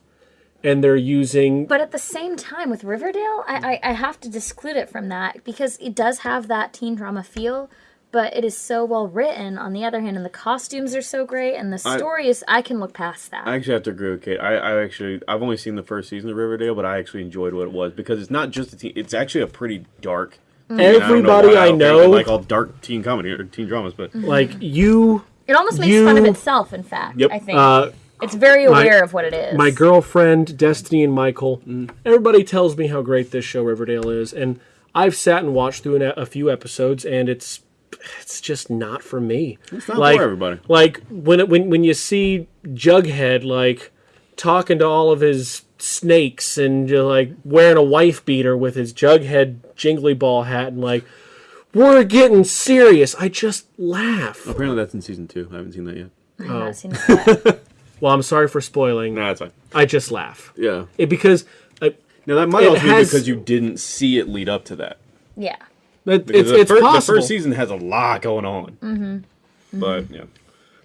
S2: and they're using
S3: But at the same time, with Riverdale, I, I, I have to disclude it from that because it does have that teen drama feel, but it is so well written on the other hand, and the costumes are so great, and the
S1: I-
S3: story is, I can look past that.
S1: I actually have to agree with Kate. I, I actually I've only seen the first season of Riverdale, but I actually enjoyed what it was because it's not just a teen. It's actually a pretty dark.
S3: Mm.
S1: I don't know
S2: everybody
S1: why
S2: I
S1: don't
S2: know.
S1: like all dark teen comedy or teen dramas, but
S2: like you.
S3: it almost makes fun of itself, in fact.
S1: Yep.
S3: I think.
S2: Uh,
S3: it's very
S2: my-
S3: aware of what it is.
S2: my girlfriend Destiny and Michael.
S1: Mm.
S2: Everybody tells me how great this show Riverdale is, and I've sat and watched through an, a few episodes, and it's it's just not for me.
S1: it's not
S2: like,
S1: for everybody.
S2: Like when it, when when you see Jughead like talking to all of his snakes and you're like wearing a wife beater with his Jughead jingly ball hat and like we're getting serious. I just laugh.
S1: Apparently that's in season two. I haven't seen that yet.
S3: I have not seen it yet.
S2: well, I'm sorry for spoiling.
S1: Nah, that's fine.
S2: I just laugh.
S1: Yeah.
S2: It because uh,
S1: Now that might
S2: It
S1: also
S2: has-
S1: be because you didn't see it lead up to that.
S3: Yeah.
S2: It, it's
S1: the,
S2: it's
S1: fir- the first season has a lot going on. Mm-hmm. But yeah,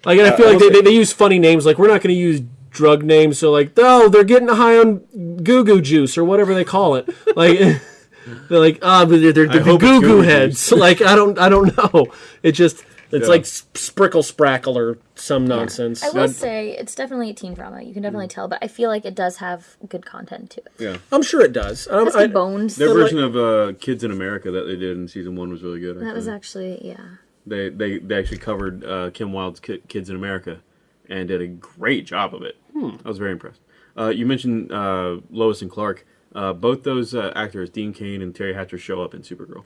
S2: Like, and I
S1: Uh,
S2: feel
S1: I
S2: like
S1: will
S2: they, they, they use funny names. Like, we're not going to use drug names. So, like, oh, they're getting high on goo goo juice or whatever they call it. Like, they're like, ah, but they're, they're, they're
S1: hope it's
S2: goo goo
S1: goo-goo
S2: heads. like, I don't, I don't know. It just, it's
S1: Yeah.
S2: like sprickle sprackle or some nonsense.
S3: I will say it's definitely a teen drama. You can definitely tell, but I feel like it does have good content to it.
S1: yeah.
S2: I'm sure it does. Um,
S3: It's
S2: I,
S3: bones.
S1: Their
S2: So, like-
S1: version of uh, Kids in America that they did in season one was really good.
S3: that was
S1: actually.
S3: actually yeah.
S1: They they they actually covered uh, Kim Wilde's Ki- Kids in America, and did a great job of it. I was very impressed. Uh, you mentioned uh, Lois and Clark. Uh, both those uh, actors, Dean Cain and Teri Hatcher, show up in Supergirl.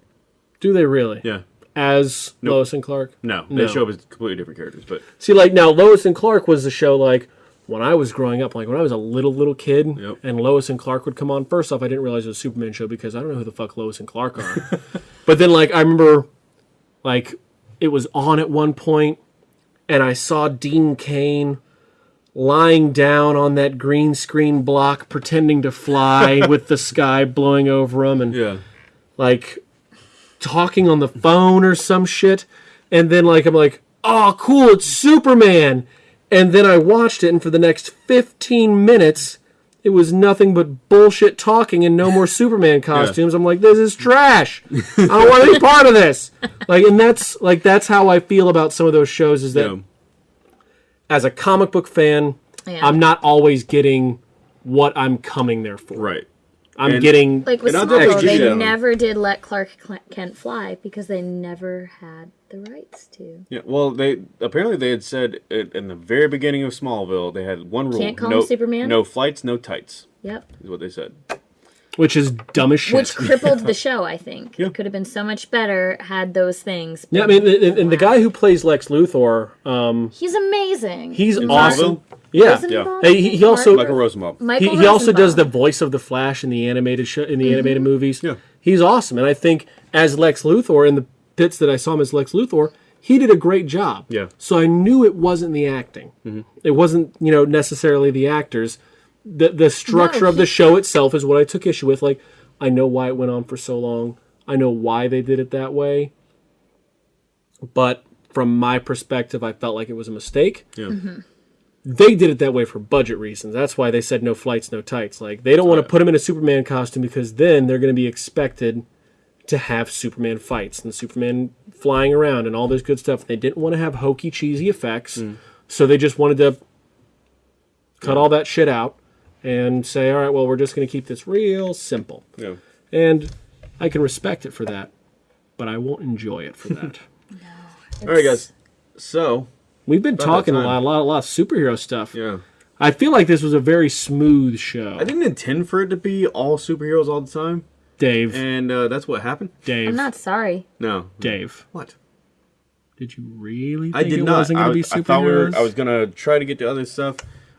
S2: do they really?
S1: Yeah.
S2: As
S1: Nope.
S2: Lois and Clark?
S1: No,
S2: No.
S1: they show up as completely different characters, but
S2: See, like now, Lois and Clark was the show like when I was growing up, like when I was a little little kid,
S1: Yep.
S2: and Lois and Clark would come on. First off, I didn't realize it was a Superman show because I don't know who the fuck Lois and Clark are. but then, like I remember, like it was on at one point, and I saw Dean Cain lying down on that green screen block, pretending to fly with the sky blowing over him, and
S1: yeah.
S2: like talking on the phone or some shit. And then like I'm like, oh cool, it's Superman. And then I watched it and for the next 15 minutes it was nothing but bullshit talking and no more Superman costumes. I'm like, this is trash. I don't want to be part of this. Like and that's like that's how I feel about some of those shows is that
S1: yeah.
S2: as a comic book fan,
S3: Yeah.
S2: I'm not always getting what I'm coming there for.
S1: Right.
S2: I'm
S1: And-
S2: getting
S3: Like with
S1: And I'll take
S3: Smallville,
S1: you
S3: they
S1: down.
S3: never did let Clark Kent fly because they never had the rights to.
S1: Yeah, well, they apparently they had said it, in the very beginning of Smallville they had one rule:
S3: Can't call
S1: no
S3: him Superman?
S1: no flights, no tights.
S3: Yep.
S1: Is what they said.
S2: which is dumb as shit.
S3: Which crippled the show, I think.
S1: Yeah.
S3: It could have been so much better had those things.
S2: Yeah, I mean, and, and the guy who plays Lex Luthor, um,
S3: He's amazing.
S2: he's
S1: In
S2: awesome.
S1: Smallville?
S2: Yeah,
S3: Isn't he
S1: Yeah.
S3: Bob?
S2: He- he also-
S1: Michael Rosenbaum.
S2: he,
S3: Michael
S2: he also does the voice of the Flash in the animated show, in the animated movies.
S1: Yeah.
S2: he's awesome, and I think as Lex Luthor in the bits that I saw him as Lex Luthor, he did a great job.
S1: Yeah.
S2: So I knew it wasn't the acting. It wasn't you know necessarily the actors. The the structure
S3: No,
S2: of the show itself is what I took issue with. Like I know why it went on for so long. I know why they did it that way. But from my perspective, I felt like it was a mistake.
S1: Yeah.
S3: Mm-hmm.
S2: They did it that way for budget reasons. That's why they said no flights, no tights. Like they don't want to put him in a Superman costume because then they're going to be expected to have Superman fights and Superman flying around and all this good stuff. They didn't want to have hokey, cheesy effects, mm. so they just wanted to cut all that shit out and say, "All right, well, we're just going to keep this real simple."
S1: Yeah.
S2: And I can respect it for that, but I won't enjoy it for that.
S1: All right, guys. So
S2: We've been
S1: that
S2: talking a
S1: time.
S2: lot, a lot, a lot of superhero stuff.
S1: yeah,
S2: I feel like this was a very smooth show.
S1: I didn't intend for it to be all superheroes all the time,
S2: Dave,
S1: and uh, that's what happened.
S2: Dave,
S3: I'm not sorry.
S1: No,
S2: Dave.
S1: What?
S2: Did you really think
S1: I did
S2: it
S1: not.
S2: wasn't
S1: I,
S2: going to be
S1: was- I thought we were.
S2: superheroes?
S1: I was gonna try to get to other stuff.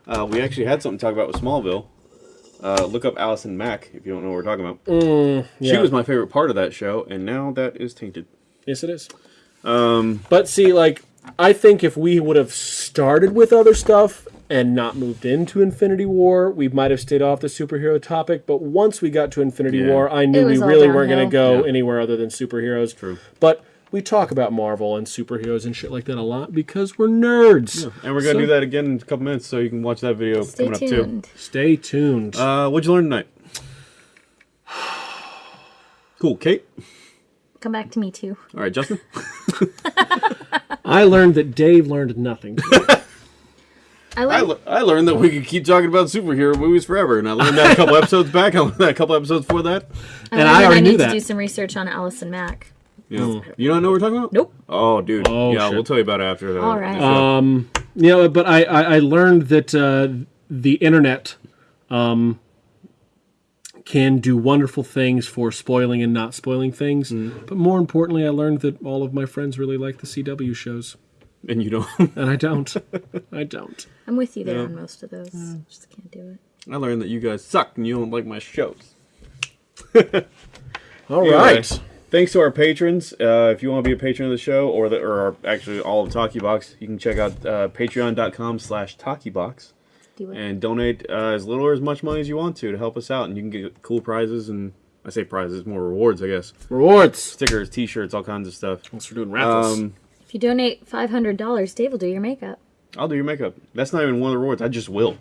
S1: Uh, we actually had something to talk about with Smallville. Uh, look up Allison Mack if you don't know what we're talking about.
S2: Mm, yeah.
S1: She was my favorite part of that show, and now that is tainted.
S2: Yes, it is. Um, but see, like, I think if we would have started with other stuff and not moved into Infinity War, we might have stayed off the superhero topic. But once we got to Infinity
S1: Yeah.
S2: War, I knew we really weren't going to go
S1: Yeah.
S2: anywhere other than superheroes.
S1: True.
S2: But we talk about Marvel and superheroes and shit like that a lot because we're nerds.
S1: And we're gonna
S2: So-
S1: do that again in a couple minutes, so you can watch that video coming
S3: tuned.
S1: Up too. Stay tuned. Uh, what'd you learn tonight? Cool, Kate.
S3: Come back to me too.
S1: All right, Justin.
S2: I learned that Dave learned nothing.
S3: I
S1: I, le- I learned that we could keep talking about superhero movies forever, and I learned that a couple episodes back. I learned that a couple episodes before that.
S3: I
S2: and I already
S3: I
S2: knew
S3: need
S2: that.
S3: to do some research on Allison Mack.
S1: Yeah. You don't know what we're talking about?
S3: Nope.
S1: Oh, dude.
S2: Oh,
S1: yeah,
S2: shit.
S1: we'll tell you about it after. The,
S3: All right.
S1: the
S2: um, you know, but I, I, I learned that uh, the internet um, can do wonderful things for spoiling and not spoiling things. But more importantly, I learned that all of my friends really like the CW shows,
S1: and you don't.
S2: and I don't. I don't.
S3: I'm with you there
S1: Yeah.
S3: on most of those. Just can't do it.
S1: I learned that you guys suck and you don't like my shows.
S2: All
S1: Anyway,
S2: right.
S1: Thanks to our patrons. Uh, if you want to be a patron of the show, or the, or actually all of Talkie Box, you can check out uh, patreon.com slash TalkieBox.
S3: Do it.
S1: and donate uh, as little or as much money as you want to to help us out, and you can get cool prizes and I say prizes, more rewards, I guess.
S2: Rewards.
S1: Stickers, T-shirts, all kinds of stuff.
S2: Thanks for doing raffles.
S1: Um,
S3: If you donate five hundred dollars, Dave will do your makeup.
S1: I'll do your makeup. That's not even one of the rewards. I just will.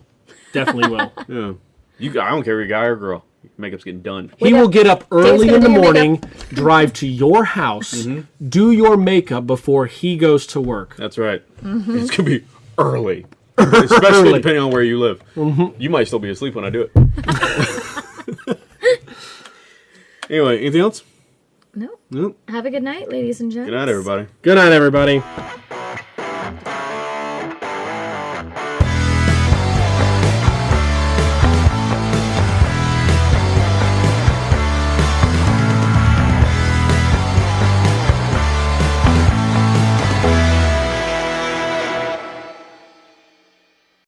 S2: Definitely will.
S1: Yeah. You. I don't care if you're a guy or girl. Your makeup's getting done.
S2: He will get up early in the morning, drive to your house, do your makeup before he goes to work.
S1: That's right. It's gonna be early, especially
S2: Early.
S1: depending on where you live. Mm-hmm. You might still be asleep when I do it. anyway, anything else?
S3: No.
S1: Nope.
S3: Have a good night, ladies and gentlemen.
S1: Good night, everybody.
S2: Good night, everybody.